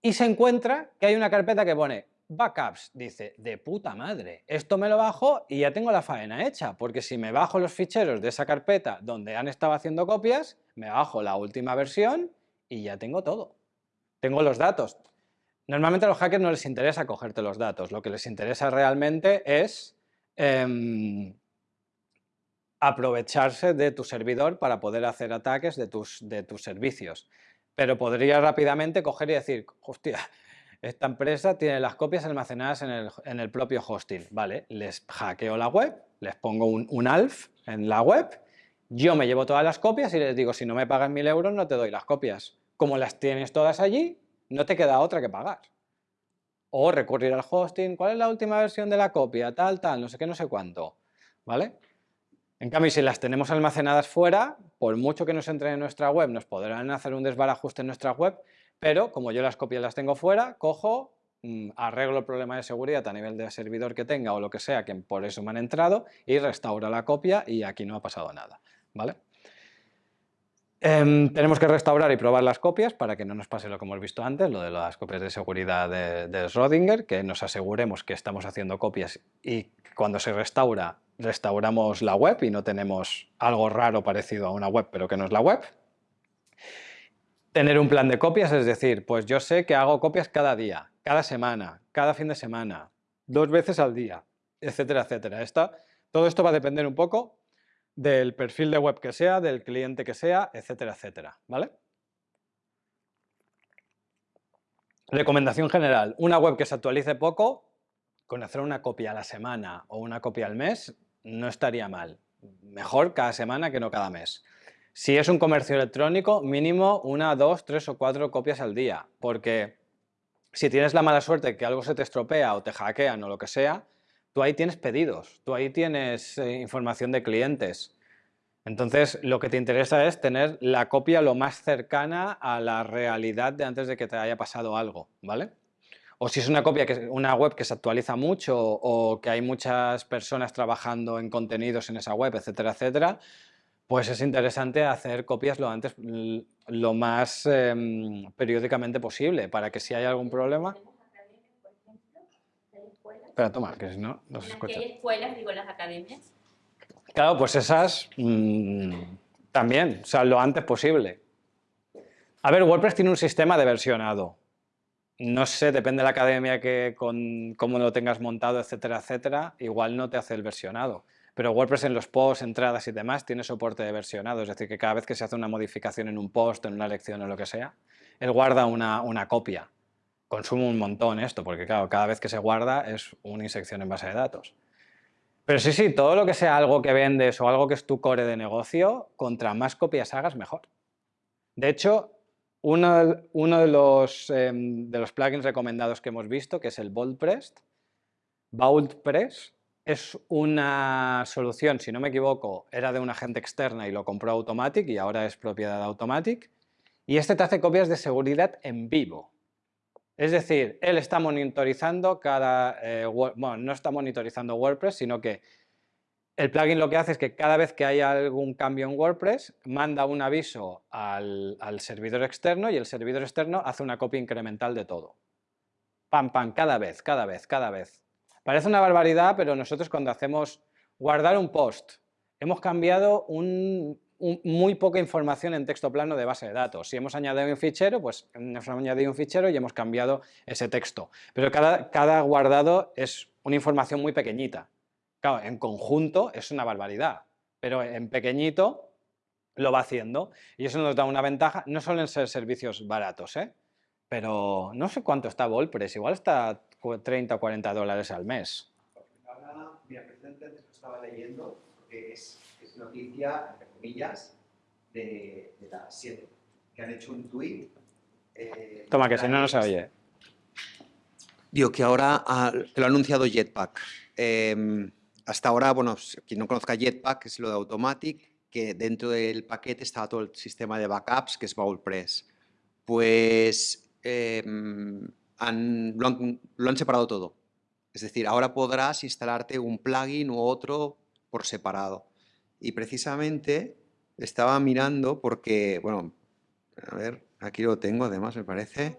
y se encuentra que hay una carpeta que pone backups. Dice, de puta madre, esto me lo bajo y ya tengo la faena hecha, porque si me bajo los ficheros de esa carpeta donde han estado haciendo copias, me bajo la última versión y ya tengo todo. Tengo los datos. Normalmente a los hackers no les interesa cogerte los datos, lo que les interesa realmente es... Em, aprovecharse de tu servidor para poder hacer ataques de tus, de tus servicios. Pero podría rápidamente coger y decir, hostia, esta empresa tiene las copias almacenadas en el, propio hosting. Vale, les hackeo la web, les pongo un, un, ALF en la web, yo me llevo todas las copias y les digo, si no me pagan mil euros no te doy las copias. Como las tienes todas allí, no te queda otra que pagar. O recurrir al hosting, ¿cuál es la última versión de la copia? Tal, tal, no sé qué, no sé cuánto. ¿Vale? En cambio, si las tenemos almacenadas fuera, por mucho que nos entren en nuestra web, nos podrán hacer un desbarajuste en nuestra web, pero como yo las copias las tengo fuera, cojo, mm, arreglo el problema de seguridad a nivel de servidor que tenga o lo que sea, que por eso me han entrado, y restauro la copia y aquí no ha pasado nada. ¿vale? Em, tenemos que restaurar y probar las copias para que no nos pase lo que hemos visto antes, lo de las copias de seguridad de, de Schrödinger, que nos aseguremos que estamos haciendo copias y cuando se restaura restauramos la web y no tenemos algo raro parecido a una web, pero que no es la web. Tener un plan de copias, es decir, pues yo sé que hago copias cada día, cada semana, cada fin de semana, dos veces al día, etcétera, etcétera. todo esto va a depender un poco del perfil de web que sea, del cliente que sea, etcétera, etcétera, ¿vale? Recomendación general, una web que se actualice poco, con hacer una copia a la semana o una copia al mes, no estaría mal. Mejor cada semana que no cada mes. Si es un comercio electrónico, mínimo una, dos, tres o cuatro copias al día, porque si tienes la mala suerte que algo se te estropea o te hackean o lo que sea, tú ahí tienes pedidos, tú ahí tienes eh, información de clientes. Entonces, lo que te interesa es tener la copia lo más cercana a la realidad de antes de que te haya pasado algo, ¿vale? o si es una, copia que, una web que se actualiza mucho o que hay muchas personas trabajando en contenidos en esa web, etcétera, etcétera, pues es interesante hacer copias lo antes, lo más em, periódicamente posible, para que si hay algún problema... Espera, toma, que si no, no se escucha. ¿Qué escuelas, digo, las academias? Claro, pues esas mm, también, o sea, lo antes posible. A ver, WordPress tiene un sistema de versionado, no sé, depende de la academia que con cómo lo tengas montado, etcétera, etcétera, igual no te hace el versionado. Pero WordPress en los posts, entradas y demás tiene soporte de versionado, es decir, que cada vez que se hace una modificación en un post, en una lección o lo que sea, él guarda una, una copia. Consume un montón esto, porque claro, cada vez que se guarda es una insección en base de datos. Pero sí, sí, todo lo que sea algo que vendes o algo que es tu core de negocio, contra más copias hagas, mejor. De hecho, uno, de, los, em, de, los, plugins recomendados que hemos visto, que es el BoldPress, VaultPress es una solución, si no me equivoco, era de una agente externa y lo compró Automatic y ahora es propiedad de Automatic. Y este te hace copias de seguridad en vivo. Es decir, él está monitorizando cada... eh, bueno, no está monitorizando WordPress, sino que el plugin lo que hace es que cada vez que haya algún cambio en WordPress, manda un aviso al, al servidor externo y el servidor externo hace una copia incremental de todo. Pam, pam, cada vez, cada vez, cada vez. Parece una barbaridad, pero nosotros cuando hacemos guardar un post, hemos cambiado un- un- muy poca información en texto plano de base de datos. Si hemos añadido un fichero, pues hemos añadido un fichero y hemos cambiado ese texto. Pero cada, cada guardado es una información muy pequeñita. Claro, en conjunto es una barbaridad, pero en pequeñito lo va haciendo y eso nos da una ventaja. No suelen ser servicios baratos, ¿eh? pero no sé cuánto está WordPress, igual está cu- 30 o 40 dólares al mes. Ahora, mira, precisamente lo estaba leyendo, porque es, es noticia, comillas, de, de las 7, que han hecho un tweet. eh, Toma, que si no, no se oye. Digo que ahora ah, te lo ha anunciado Jetpack. Em, hasta ahora, bueno, quien no conozca Jetpack es lo de Automatic, que dentro del paquete estaba todo el sistema de backups que es BaultPress. Pues em, han- lo, han, lo han separado todo. Es decir, ahora podrás instalarte un plugin u otro por separado. Y precisamente estaba mirando porque, bueno, a ver, aquí lo tengo además, me parece.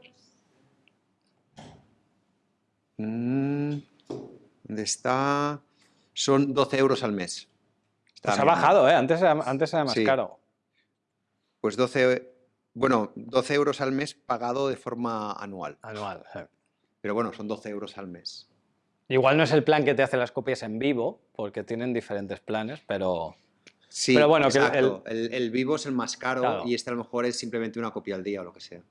Mm, ¿Dónde está? Son 12 euros al mes. Pues Estaba ha mirando. bajado, ¿eh? Antes era, antes era más Sí. caro. Pues 12, bueno, 12 euros al mes pagado de forma anual. Anual. sí. Pero bueno, son 12 euros al mes. Igual no es el plan que te hace las copias en vivo, porque tienen diferentes planes, pero... Sí, Pero bueno, el- exacto. El, el vivo es el más caro Claro. y este a lo mejor es simplemente una copia al día o lo que sea.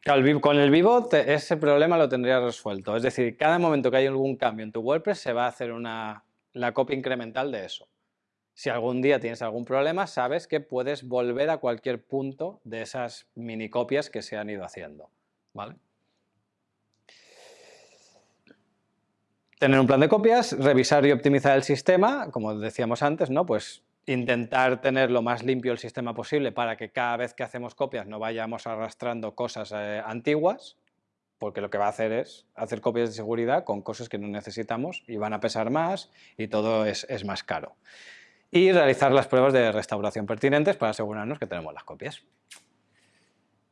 Claro, el vivo- con el vivo te- ese problema lo tendrías resuelto. Es decir, cada momento que hay algún cambio en tu WordPress se va a hacer una, la copia incremental de eso. Si algún día tienes algún problema, sabes que puedes volver a cualquier punto de esas mini copias que se han ido haciendo. ¿vale? Tener un plan de copias, revisar y optimizar el sistema, como decíamos antes, ¿no? Pues intentar tener lo más limpio el sistema posible para que cada vez que hacemos copias no vayamos arrastrando cosas eh, antiguas, porque lo que va a hacer es hacer copias de seguridad con cosas que no necesitamos y van a pesar más y todo es, es más caro. Y realizar las pruebas de restauración pertinentes para asegurarnos que tenemos las copias.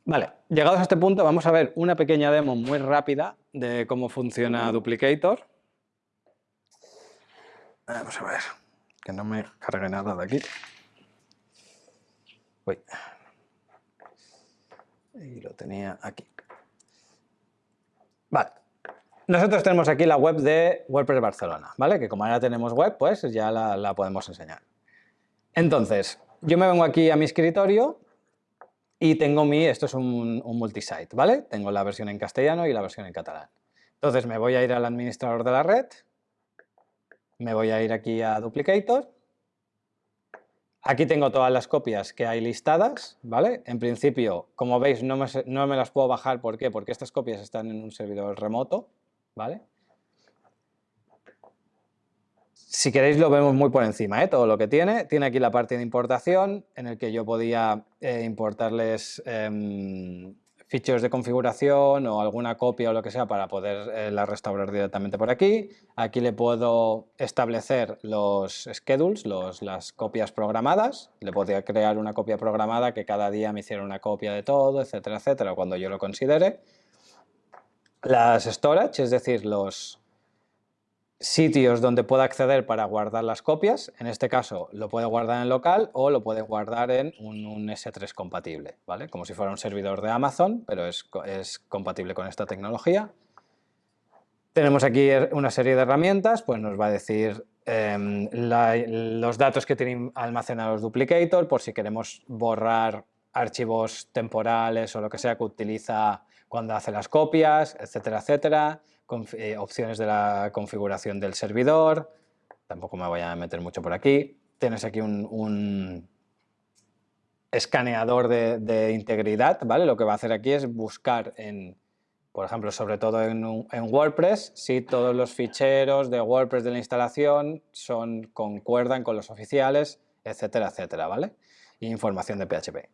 Vale, llegados a este punto vamos a ver una pequeña demo muy rápida de cómo funciona Duplicator. Vamos a ver, que no me cargue nada de aquí. Uy. Y lo tenía aquí. Vale. Nosotros tenemos aquí la web de WordPress Barcelona, ¿vale? Que como ahora tenemos web, pues ya la, podemos enseñar. Entonces, yo me vengo aquí a mi escritorio y tengo mi, esto es un, un multisite, ¿vale? Tengo la versión en castellano y la versión en catalán. Entonces me voy a ir al administrador de la red, me voy a ir aquí a Duplicator, aquí tengo todas las copias que hay listadas, ¿vale? En principio, como veis, no me, las puedo bajar, ¿por qué? Porque estas copias están en un servidor remoto, ¿vale? Si queréis lo vemos muy por encima, ¿eh? todo lo que tiene. Tiene aquí la parte de importación, en el que yo podía eh, importarles em, ficheros de configuración o alguna copia o lo que sea para poder eh, restaurar directamente por aquí. Aquí le puedo establecer los schedules, los, las copias programadas. Le podría crear una copia programada que cada día me hiciera una copia de todo, etcétera, etcétera, cuando yo lo considere. Las storage, es decir, los, sitios donde pueda acceder para guardar las copias. En este caso lo puede guardar en local o lo puede guardar en un, un S3 compatible, ¿vale? Como si fuera un servidor de Amazon, pero es, es compatible con esta tecnología. Tenemos aquí er- una serie de herramientas, pues nos va a decir em, los datos que tienen almacenados Duplicator, por si queremos borrar archivos temporales o lo que sea que utiliza cuando hace las copias, etcétera, etcétera. Eh, opciones de la configuración del servidor, tampoco me voy a meter mucho por aquí. Tienes aquí un, escaneador de, integridad, ¿vale? Lo que va a hacer aquí es buscar en Por ejemplo, sobre todo en WordPress, si todos los ficheros de WordPress de la instalación son, concuerdan con los oficiales, etcétera, etcétera, ¿vale? Y información de PHP.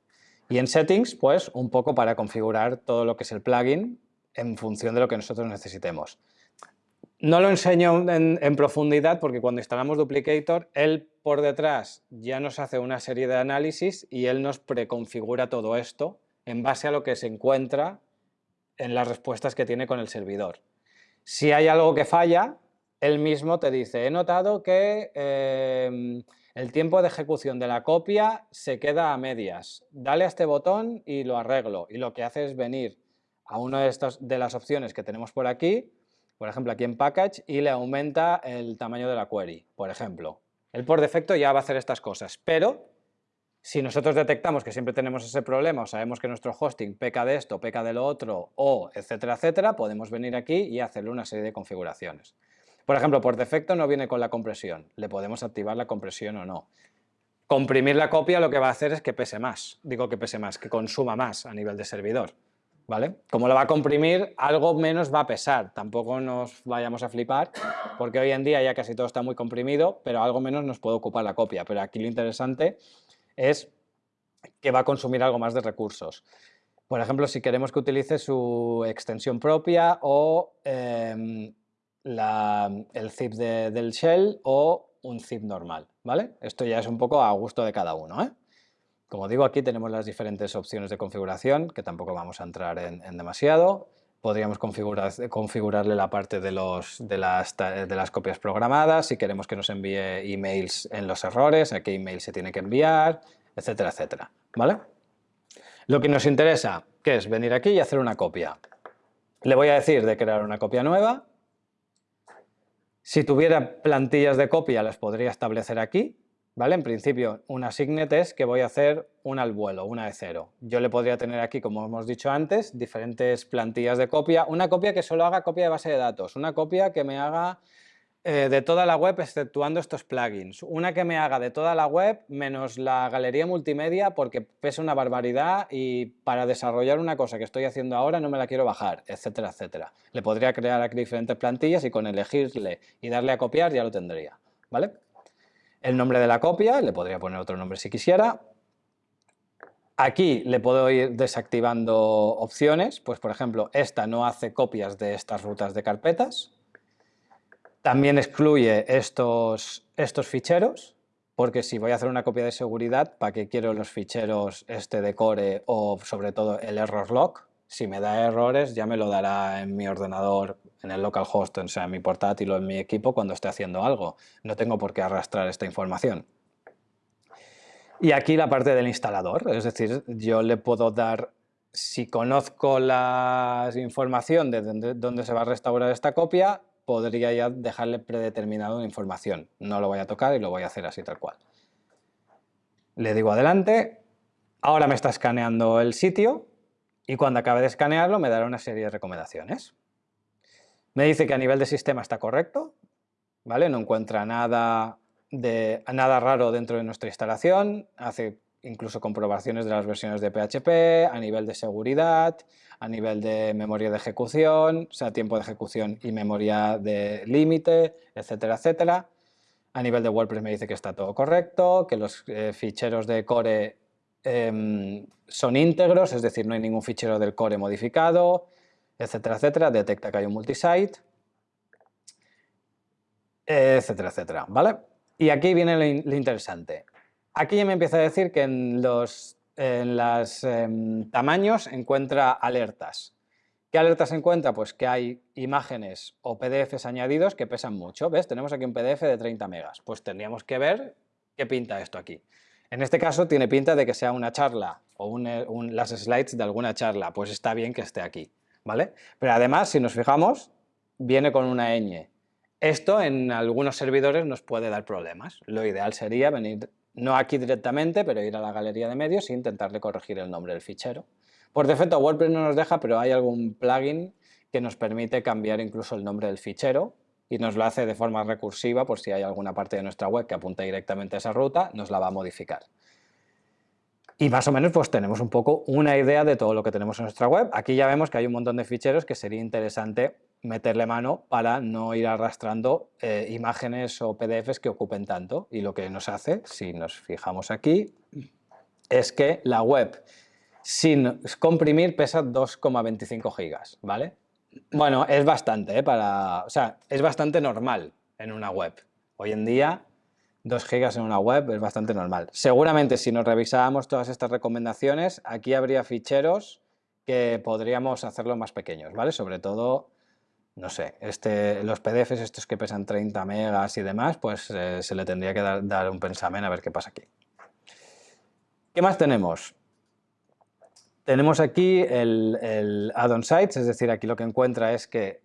Y en Settings, pues un poco para configurar todo lo que es el plugin en función de lo que nosotros necesitemos. No lo enseño en, profundidad porque cuando instalamos Duplicator, él por detrás ya nos hace una serie de análisis y él nos preconfigura todo esto en base a lo que se encuentra en las respuestas que tiene con el servidor. Si hay algo que falla, él mismo te dice, he notado que em, el tiempo de ejecución de la copia se queda a medias. Dale a este botón y lo arreglo. Y lo que hace es venir a una de, estas, de las opciones que tenemos por aquí, por ejemplo aquí en Package, y le aumenta el tamaño de la query, por ejemplo. Él por defecto ya va a hacer estas cosas, pero si nosotros detectamos que siempre tenemos ese problema o sabemos que nuestro hosting peca de esto, peca de lo otro, o etcétera, etcétera, podemos venir aquí y hacerle una serie de configuraciones. Por ejemplo, por defecto no viene con la compresión, le podemos activar la compresión o no. Comprimir la copia lo que va a hacer es que pese más, digo que pese más, que consuma más a nivel de servidor. ¿Vale? Como lo va a comprimir, algo menos va a pesar, tampoco nos vayamos a flipar, porque hoy en día ya casi todo está muy comprimido, pero algo menos nos puede ocupar la copia. Pero aquí lo interesante es que va a consumir algo más de recursos. Por ejemplo, si queremos que utilice su extensión propia o em, el zip de- del shell o un zip normal, ¿vale? Esto ya es un poco a gusto de cada uno, ¿eh? Como digo, aquí tenemos las diferentes opciones de configuración, que tampoco vamos a entrar en, demasiado. Podríamos configurar, configurarle la parte de, las, de las copias programadas, si queremos que nos envíe emails en los errores, a qué email se tiene que enviar, etcétera, etcétera. ¿Vale? Lo que nos interesa, que es venir aquí y hacer una copia. Le voy a decir de crear una copia nueva. Si tuviera plantillas de copia, las podría establecer aquí. ¿Vale? En principio, una signet es que voy a hacer una al vuelo, una de cero. Yo le podría tener aquí, como hemos dicho antes, diferentes plantillas de copia. Una copia que solo haga copia de base de datos, una copia que me haga eh, de toda la web exceptuando estos plugins, una que me haga de toda la web menos la galería multimedia porque pesa una barbaridad y para desarrollar una cosa que estoy haciendo ahora no me la quiero bajar, etcétera, etcétera. Le podría crear aquí diferentes plantillas y con elegirle y darle a copiar ya lo tendría, ¿vale? El nombre de la copia, le podría poner otro nombre si quisiera. Aquí le puedo ir desactivando opciones, pues por ejemplo, esta no hace copias de estas rutas de carpetas. También excluye estos, estos ficheros, porque si voy a hacer una copia de seguridad, ¿para qué quiero los ficheros este de core o sobre todo el error log? Si me da errores ya me lo dará en mi ordenador, en el localhost, o sea, en mi portátil o en mi equipo cuando esté haciendo algo. No tengo por qué arrastrar esta información. Y aquí la parte del instalador, es decir, yo le puedo dar, si conozco la información de dónde, se va a restaurar esta copia, podría ya dejarle predeterminado la información. No lo voy a tocar y lo voy a hacer así tal cual. Le digo adelante, ahora me está escaneando el sitio y cuando acabe de escanearlo me dará una serie de recomendaciones. Me dice que a nivel de sistema está correcto, ¿vale? No encuentra nada, de, nada raro dentro de nuestra instalación, hace incluso comprobaciones de las versiones de PHP, a nivel de seguridad, a nivel de memoria de ejecución, o sea, tiempo de ejecución y memoria de límite, etcétera, etcétera. A nivel de WordPress me dice que está todo correcto, que los eh, ficheros de core eh, son íntegros, es decir, no hay ningún fichero del core modificado, etcétera, etcétera, detecta que hay un multisite, etcétera, etcétera, ¿vale? Y aquí viene lo, in lo interesante. Aquí ya me empieza a decir que en los en los eh, tamaños encuentra alertas. ¿Qué alertas encuentra? Pues que hay imágenes o PDFs añadidos que pesan mucho. ¿Ves? Tenemos aquí un PDF de 30 megas. Pues tendríamos que ver qué pinta esto aquí. En este caso tiene pinta de que sea una charla o un, un, las slides de alguna charla. Pues está bien que esté aquí. ¿vale? Pero además, si nos fijamos, viene con una ñ. Esto en algunos servidores nos puede dar problemas. Lo ideal sería venir, no aquí directamente, pero ir a la galería de medios e intentarle corregir el nombre del fichero. Por defecto WordPress no nos deja, pero hay algún plugin que nos permite cambiar incluso el nombre del fichero y nos lo hace de forma recursiva por si hay alguna parte de nuestra web que apunta directamente a esa ruta, nos la va a modificar. Y más o menos pues tenemos un poco una idea de todo lo que tenemos en nuestra web. Aquí ya vemos que hay un montón de ficheros que sería interesante meterle mano para no ir arrastrando eh, imágenes o PDFs que ocupen tanto. Y lo que nos hace, si nos fijamos aquí, es que la web sin comprimir pesa 2,25 gigas, ¿vale? Bueno, es bastante, ¿eh? Para, o sea, es bastante normal en una web. Hoy en día 2 gigas en una web es bastante normal. Seguramente si nos revisábamos todas estas recomendaciones, aquí habría ficheros que podríamos hacerlo más pequeños, ¿vale? Sobre todo, no sé, este, los PDFs estos que pesan 30 megas y demás, pues eh, se le tendría que dar, un pensamen a ver qué pasa aquí. ¿Qué más tenemos? Tenemos aquí el, el add-on sites, es decir, aquí lo que encuentra es que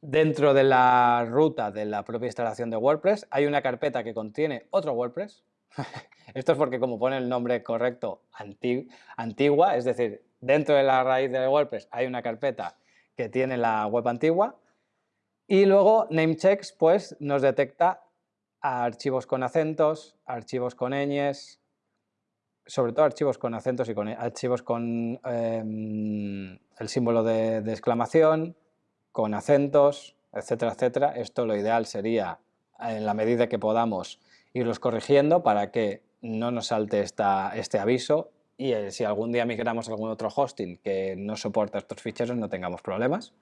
Dentro de la ruta de la propia instalación de WordPress hay una carpeta que contiene otro WordPress. [laughs] Esto es porque como pone el nombre correcto, antigua, es decir, dentro de la raíz de WordPress hay una carpeta que tiene la web antigua y luego namechecks pues nos detecta archivos con acentos, archivos con ñes, sobre todo archivos con acentos y con archivos con em, el símbolo de exclamación, con acentos, etcétera, etcétera. Esto lo ideal sería, en la medida que podamos, irlos corrigiendo para que no nos salte esta, este aviso y eh, si algún día migramos a algún otro hosting que no soporta estos ficheros no tengamos problemas.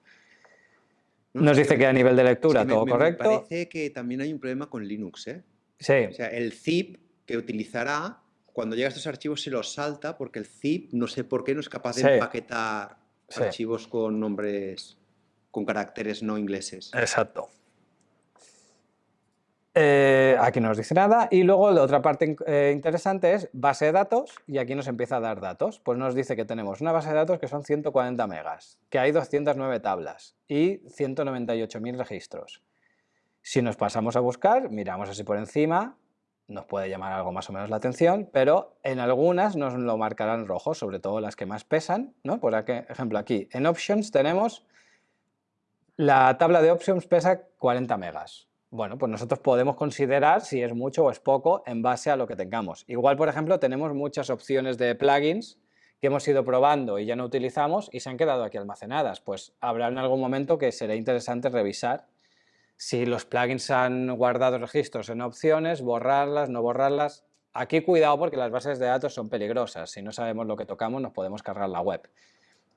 Nos dice que a nivel de lectura todo correcto. Me parece que también hay un problema con Linux. ¿eh? Sí. O sea, el zip que utilizará, cuando llega a estos archivos se los salta porque el zip, no sé por qué, no es capaz de empaquetar archivos con nombres con caracteres no ingleses. Exacto. Eh, aquí no nos dice nada y luego la otra parte eh, interesante es base de datos y aquí nos empieza a dar datos. Pues nos dice que tenemos una base de datos que son 140 megas, que hay 209 tablas y 198.000 registros. Si nos pasamos a buscar, miramos así por encima, nos puede llamar algo más o menos la atención, pero en algunas nos lo marcarán rojo, sobre todo las que más pesan. ¿no? Por ejemplo, aquí en Options tenemos la tabla de options pesa 40 megas. Bueno, pues nosotros podemos considerar si es mucho o es poco en base a lo que tengamos. Igual, por ejemplo, tenemos muchas opciones de plugins que hemos ido probando y ya no utilizamos y se han quedado aquí almacenadas. Pues habrá en algún momento que será interesante revisar si los plugins han guardado registros en opciones, borrarlas, no borrarlas. Aquí cuidado porque las bases de datos son peligrosas. Si no sabemos lo que tocamos nos podemos cargar la web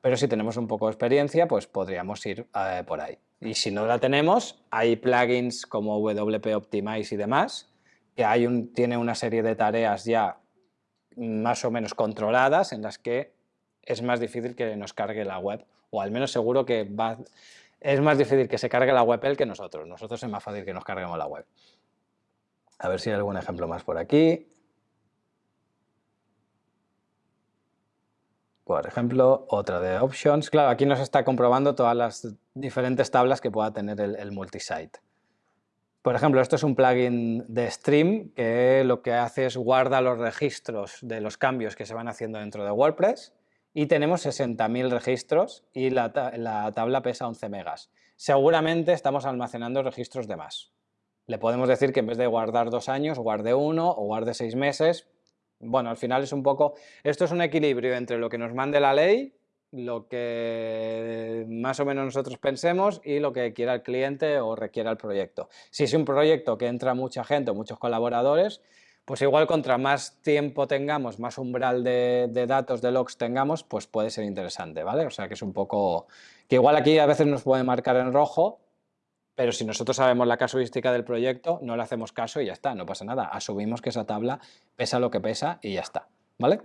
pero si tenemos un poco de experiencia, pues podríamos ir eh, por ahí. Y si no la tenemos, hay plugins como WP Optimize y demás, que hay tiene una serie de tareas ya más o menos controladas en las que es más difícil que nos cargue la web, o al menos seguro que va, es más difícil que se cargue la web él que nosotros. Nosotros es más fácil que nos carguemos la web. A ver si hay algún ejemplo más por aquí. Por ejemplo, otra de options. Claro, aquí nos está comprobando todas las diferentes tablas que pueda tener el, multisite. Por ejemplo, esto es un plugin de Stream que lo que hace es guarda los registros de los cambios que se van haciendo dentro de WordPress y tenemos 60.000 registros y la, la, tabla pesa 11 megas. Seguramente estamos almacenando registros de más. Le podemos decir que en vez de guardar dos años, guarde uno o guarde seis meses, bueno, al final es un poco, esto es un equilibrio entre lo que nos mande la ley, lo que más o menos nosotros pensemos y lo que quiera el cliente o requiera el proyecto. Si es un proyecto que entra mucha gente o muchos colaboradores, pues igual contra más tiempo tengamos, más umbral de, datos, de logs tengamos, pues puede ser interesante, ¿vale? O sea que es un poco, que igual aquí a veces nos puede marcar en rojo, pero si nosotros sabemos la casuística del proyecto, no le hacemos caso y ya está, no pasa nada. Asumimos que esa tabla pesa lo que pesa y ya está, ¿vale?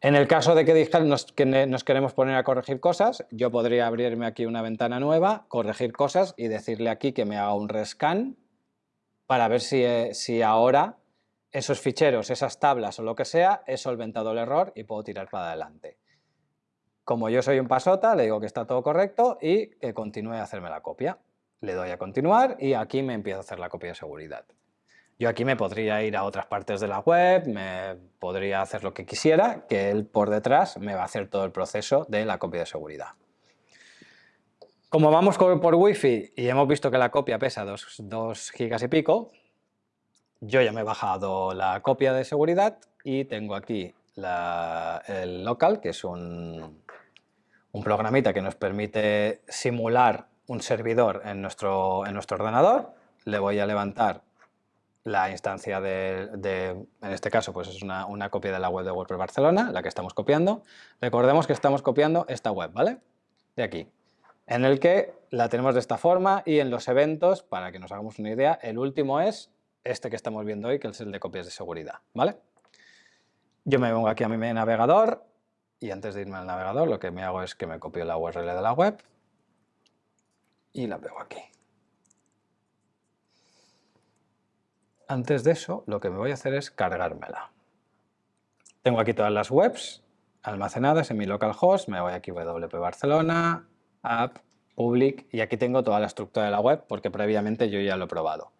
En el caso de que, nos, que nos queremos poner a corregir cosas, yo podría abrirme aquí una ventana nueva, corregir cosas y decirle aquí que me haga un rescan para ver si, eh, si ahora esos ficheros, esas tablas o lo que sea, he solventado el error y puedo tirar para adelante. Como yo soy un pasota, le digo que está todo correcto y que continúe a hacerme la copia le doy a continuar y aquí me empiezo a hacer la copia de seguridad. Yo aquí me podría ir a otras partes de la web, me podría hacer lo que quisiera, que él por detrás me va a hacer todo el proceso de la copia de seguridad. Como vamos por Wi-Fi y hemos visto que la copia pesa 2 gigas y pico, yo ya me he bajado la copia de seguridad y tengo aquí el local, que es un, un programita que nos permite simular un servidor en nuestro, en nuestro ordenador. Le voy a levantar la instancia de, en este caso, pues es una, una, copia de la web de WordPress Barcelona, la que estamos copiando. Recordemos que estamos copiando esta web, ¿vale? De aquí, en el que la tenemos de esta forma y en los eventos, para que nos hagamos una idea, el último es este que estamos viendo hoy, que es el de copias de seguridad, ¿vale? Yo me vengo aquí a mi navegador y antes de irme al navegador lo que me hago es que me copio la URL de la web y la pego aquí. Antes de eso, lo que me voy a hacer es cargármela. Tengo aquí todas las webs almacenadas en mi localhost, me voy aquí WP Barcelona, app, public, y aquí tengo toda la estructura de la web porque previamente yo ya lo he probado.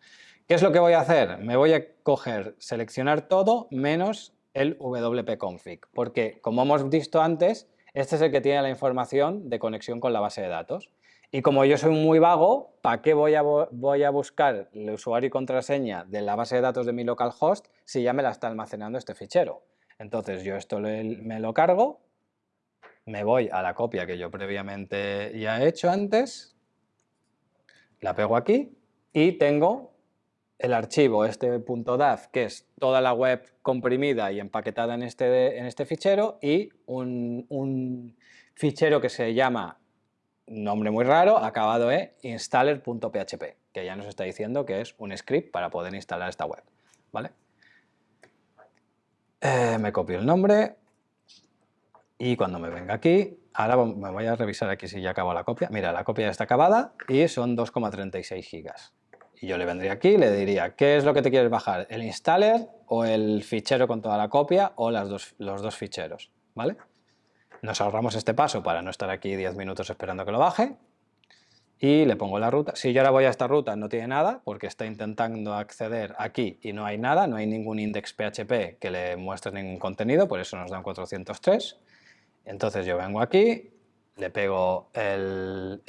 ¿Qué es lo que voy a hacer? Me voy a coger, seleccionar todo menos el wp config, porque como hemos visto antes, este es el que tiene la información de conexión con la base de datos. Y como yo soy muy vago, ¿para qué voy a, voy a buscar el usuario y contraseña de la base de datos de mi localhost si ya me la está almacenando este fichero? Entonces yo esto me lo cargo, me voy a la copia que yo previamente ya he hecho antes, la pego aquí y tengo el archivo este .daf, que es toda la web comprimida y empaquetada en este, en este fichero y un, un fichero que se llama nombre muy raro, acabado en installer.php, que ya nos está diciendo que es un script para poder instalar esta web. ¿vale? Eh, me copio el nombre y cuando me venga aquí, ahora me voy a revisar aquí si ya acabó la copia. Mira, la copia ya está acabada y son 2,36 gigas. Y yo le vendría aquí y le diría, ¿qué es lo que te quieres bajar? ¿El installer o el fichero con toda la copia o dos, los dos ficheros? ¿Vale? Nos ahorramos este paso para no estar aquí 10 minutos esperando que lo baje. Y le pongo la ruta. Si yo ahora voy a esta ruta no tiene nada, porque está intentando acceder aquí y no hay nada, no hay ningún index PHP que le muestre ningún contenido, por eso nos dan 403. Entonces yo vengo aquí, le pego el,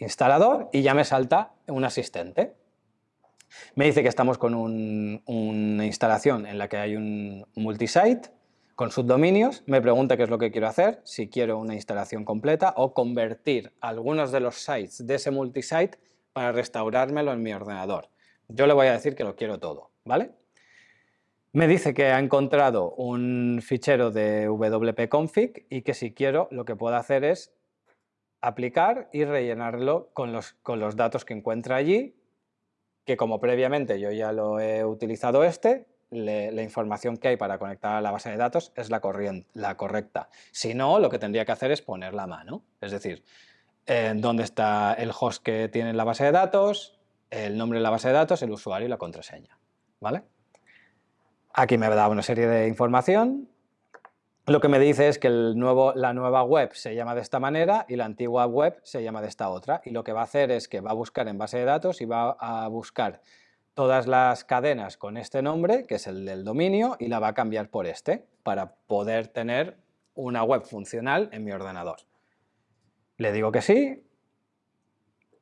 instalador y ya me salta un asistente. Me dice que estamos con una instalación en la que hay un multisite, con subdominios, me pregunta qué es lo que quiero hacer, si quiero una instalación completa o convertir algunos de los sites de ese multisite para restaurármelo en mi ordenador. Yo le voy a decir que lo quiero todo, ¿vale? Me dice que ha encontrado un fichero de wp-config y que si quiero lo que puedo hacer es aplicar y rellenarlo con los, con los datos que encuentra allí, que como previamente yo ya lo he utilizado este, la información que hay para conectar a la base de datos es la, la correcta. Si no, lo que tendría que hacer es poner la mano, es decir, en dónde está el host que tiene la base de datos, el nombre de la base de datos, el usuario y la contraseña. ¿vale? Aquí me da una serie de información. Lo que me dice es que la nueva web se llama de esta manera y la antigua web se llama de esta otra. Y lo que va a hacer es que va a buscar en base de datos y va a buscar todas las cadenas con este nombre, que es el del dominio, y la va a cambiar por este, para poder tener una web funcional en mi ordenador. Le digo que sí,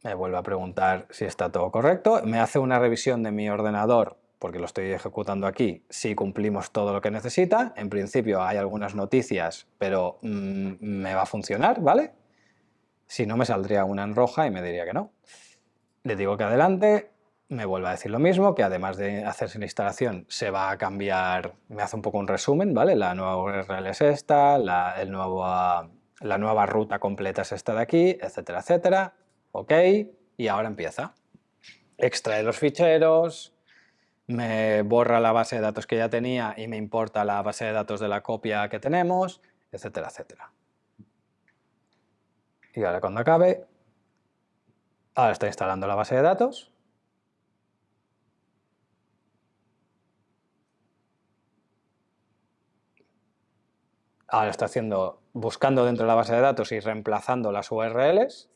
me vuelve a preguntar si está todo correcto, me hace una revisión de mi ordenador, porque lo estoy ejecutando aquí, si cumplimos todo lo que necesita. En principio hay algunas noticias, pero mm, me va a funcionar, ¿vale? Si no, me saldría una en roja y me diría que no. Le digo que adelante, me vuelve a decir lo mismo, que además de hacerse la instalación se va a cambiar, me hace un poco un resumen, ¿vale? La nueva URL es esta, la, la nueva ruta completa es esta de aquí, etcétera, etcétera. Ok, y ahora empieza. Extrae los ficheros, me borra la base de datos que ya tenía y me importa la base de datos de la copia que tenemos, etcétera, etcétera. Y ahora cuando acabe, ahora está instalando la base de datos, ahora está haciendo, buscando dentro de la base de datos y reemplazando las URLs.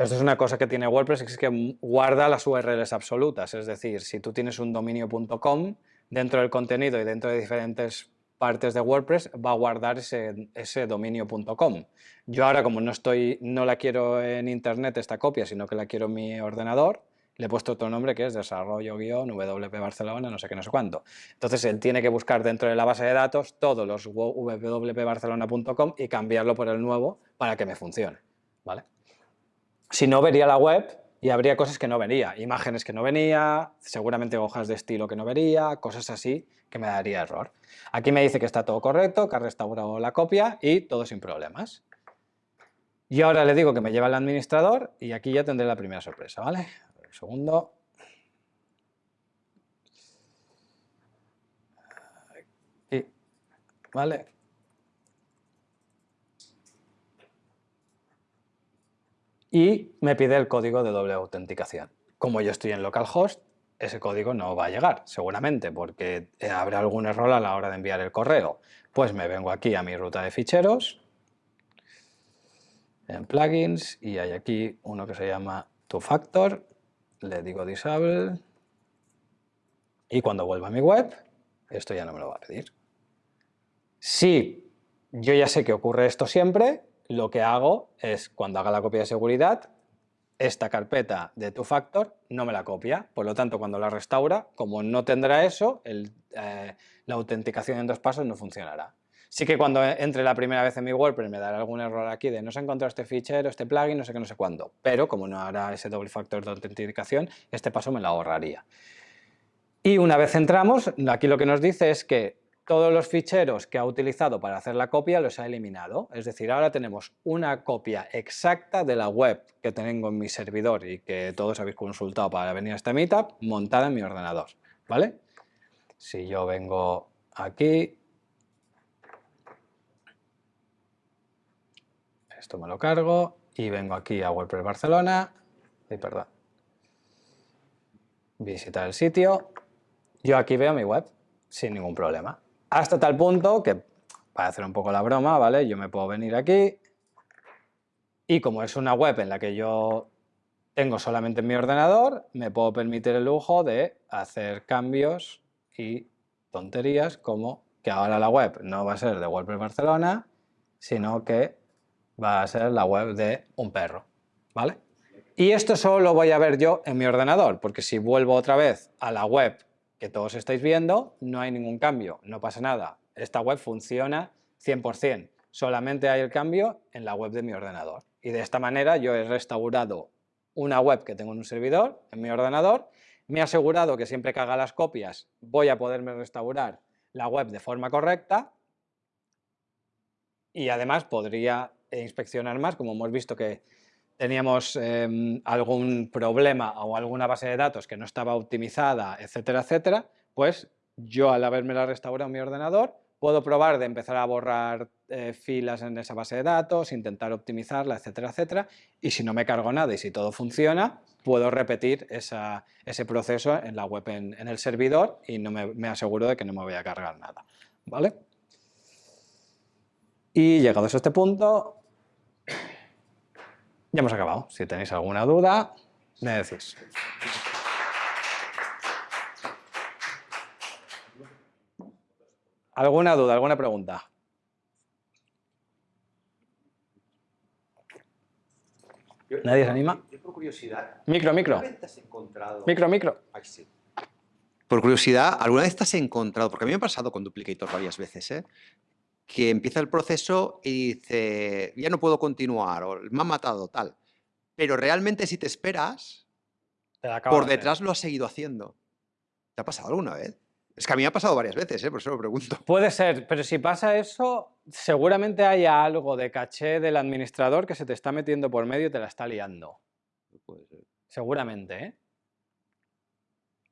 Esto es una cosa que tiene WordPress, es que guarda las URLs absolutas, es decir, si tú tienes un dominio.com, dentro del contenido y dentro de diferentes partes de WordPress va a guardar ese, ese dominio.com. Yo ahora, como no, estoy, no la quiero en internet esta copia, sino que la quiero en mi ordenador, le he puesto otro nombre que es desarrollo-wp Barcelona, no sé qué, no sé cuánto. Entonces él tiene que buscar dentro de la base de datos todos los www.barcelona.com y cambiarlo por el nuevo para que me funcione. ¿vale? Si no, vería la web y habría cosas que no vería, imágenes que no venía, seguramente hojas de estilo que no vería, cosas así que me daría error. Aquí me dice que está todo correcto, que ha restaurado la copia y todo sin problemas. Y ahora le digo que me lleva al administrador y aquí ya tendré la primera sorpresa, ¿vale? Un segundo. Aquí, ¿vale? Y me pide el código de doble autenticación. Como yo estoy en localhost, ese código no va a llegar, seguramente, porque habrá algún error a la hora de enviar el correo. Pues me vengo aquí a mi ruta de ficheros, en plugins, y hay aquí uno que se llama two factor, le digo disable, y cuando vuelva a mi web, esto ya no me lo va a pedir. Si yo ya sé que ocurre esto siempre, lo que hago es, cuando haga la copia de seguridad, esta carpeta de two factor no me la copia, por lo tanto cuando la restaura, como no tendrá eso, eh, la autenticación en dos pasos no funcionará. Sí que cuando entre la primera vez en mi WordPress me dará algún error aquí de no se ha encontrado este fichero, este plugin, no sé qué, no sé cuándo, pero como no hará ese doble factor de autenticación, este paso me lo ahorraría. Y una vez entramos, aquí lo que nos dice es que todos los ficheros que ha utilizado para hacer la copia los ha eliminado. Es decir, ahora tenemos una copia exacta de la web que tengo en mi servidor y que todos habéis consultado para venir a este meetup, montada en mi ordenador. ¿vale? Si yo vengo aquí, esto me lo cargo y vengo aquí a WordPress Barcelona, y perdón, visitar el sitio, yo aquí veo mi web sin ningún problema. Hasta tal punto que, para hacer un poco la broma, ¿vale? Yo me puedo venir aquí y como es una web en la que yo tengo solamente en mi ordenador, me puedo permitir el lujo de hacer cambios y tonterías como que ahora la web no va a ser de WordPress Barcelona, sino que va a ser la web de un perro, ¿vale? Y esto solo lo voy a ver yo en mi ordenador, porque si vuelvo otra vez a la web que todos estáis viendo, no hay ningún cambio, no pasa nada. Esta web funciona 100%, solamente hay el cambio en la web de mi ordenador. Y de esta manera yo he restaurado una web que tengo en un servidor, en mi ordenador, me he asegurado que siempre que haga las copias voy a poderme restaurar la web de forma correcta y además podría inspeccionar más, como hemos visto que teníamos em, algún problema o alguna base de datos que no estaba optimizada, etcétera, etcétera, pues yo al haberme la restaurado en mi ordenador puedo probar de empezar a borrar eh, filas en esa base de datos, intentar optimizarla, etcétera, etcétera, y si no me cargo nada y si todo funciona, puedo repetir ese proceso en la web en, el servidor y no me, aseguro de que no me voy a cargar nada. ¿vale? Y llegados a este punto, ya hemos acabado. Si tenéis alguna duda, me decís. ¿Alguna duda, alguna pregunta? ¿Nadie se anima? Yo, por curiosidad. Micro, micro. ¿Alguna vez te has encontrado... Micro, micro. Ay, sí. Por curiosidad, ¿alguna vez te has encontrado, porque a mí me ha pasado con Duplicator varias veces, ¿eh? Que empieza el proceso y dice, ya no puedo continuar, o me han matado, tal. Pero realmente si te esperas, por detrás lo has seguido haciendo. ¿Te ha pasado alguna vez? Es que a mí me ha pasado varias veces, ¿eh? por eso lo pregunto. [laughs] Puede ser, pero si pasa eso, seguramente hay algo de caché del administrador que se te está metiendo por medio y te la está liando. Puede ser. Seguramente, ¿eh?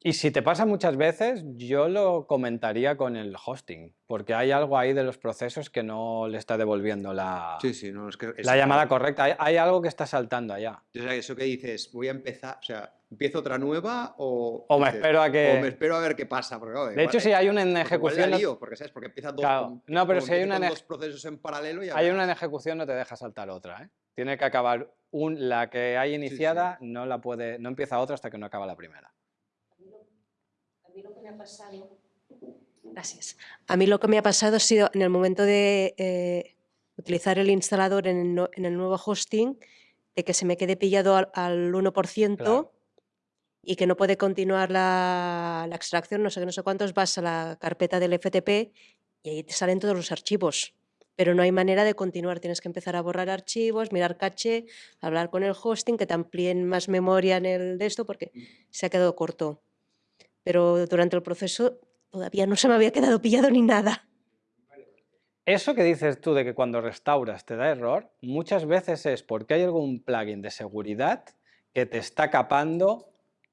Y si te pasa muchas veces, yo lo comentaría con el hosting, porque hay algo ahí de los procesos que no le está devolviendo la, Sí, sí, no, es que... la llamada correcta. Hay, hay algo que está saltando allá. O sea, eso que dices, voy a empezar, o sea, ¿empiezo otra nueva o...? O me dices, espero a que- O me espero a ver qué pasa. Porque, claro, De igual- hecho, si hay una en ejecución, lío, porque ¿sabes? Porque empieza dos, Claro. con- No, pero si hay una en dos procesos en paralelo ya hay una en ejecución, no te deja saltar otra. ¿eh? Tiene que acabar un, la que hay iniciada, no la puede, no empieza otra hasta que no acaba la primera. A mí lo que me ha pasado, Gracias. A mí lo que me ha pasado ha sido en el momento de eh, utilizar el instalador en el, no- en el nuevo hosting, de que se me quede pillado al, al 1% Claro. y que no puede continuar la, la extracción, no sé qué, no sé cuántos, vas a la carpeta del FTP y ahí te salen todos los archivos. Pero no hay manera de continuar, tienes que empezar a borrar archivos, mirar caché, hablar con el hosting, que te amplíen más memoria en el de esto, porque se ha quedado corto. Pero durante el proceso todavía no se me había quedado pillado ni nada. Eso que dices tú de que cuando restauras te da error, muchas veces es porque hay algún plugin de seguridad que te está capando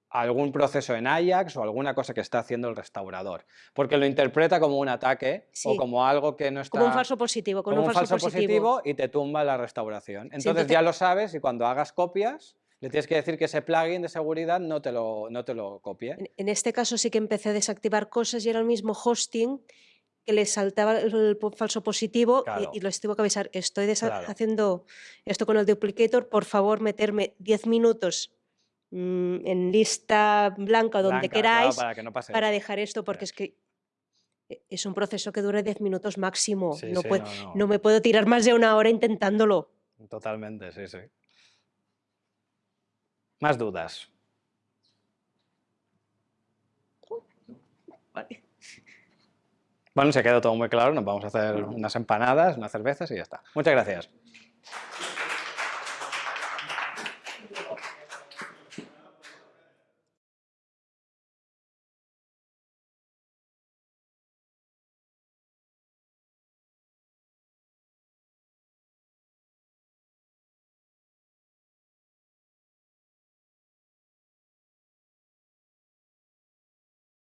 algún proceso en Ajax o alguna cosa que está haciendo el restaurador, porque lo interpreta como un ataque o como algo que no está... Como un falso positivo, como un falso, positivo. y te tumba la restauración. Entonces, entonces- ya lo sabes y cuando hagas copias le tienes que decir que ese plugin de seguridad no te lo, no te lo copie. En, en este caso sí que empecé a desactivar cosas y era el mismo hosting que le saltaba el, falso positivo y- Claro. y, les tuvo que avisar, estoy Claro. haciendo esto con el duplicator, por favor meterme 10 minutos mm, en lista blanca o donde Blanca, claro, queráis para no dejar esto, porque es que e- es un proceso que dura 10 minutos máximo. Sí, no, sí, pue- no, no. no me puedo tirar más de una hora intentándolo. Totalmente, sí, sí. Más dudas. Bueno, se ha quedado todo muy claro, nos vamos a hacer unas empanadas, unas cervezas y ya está. Muchas gracias.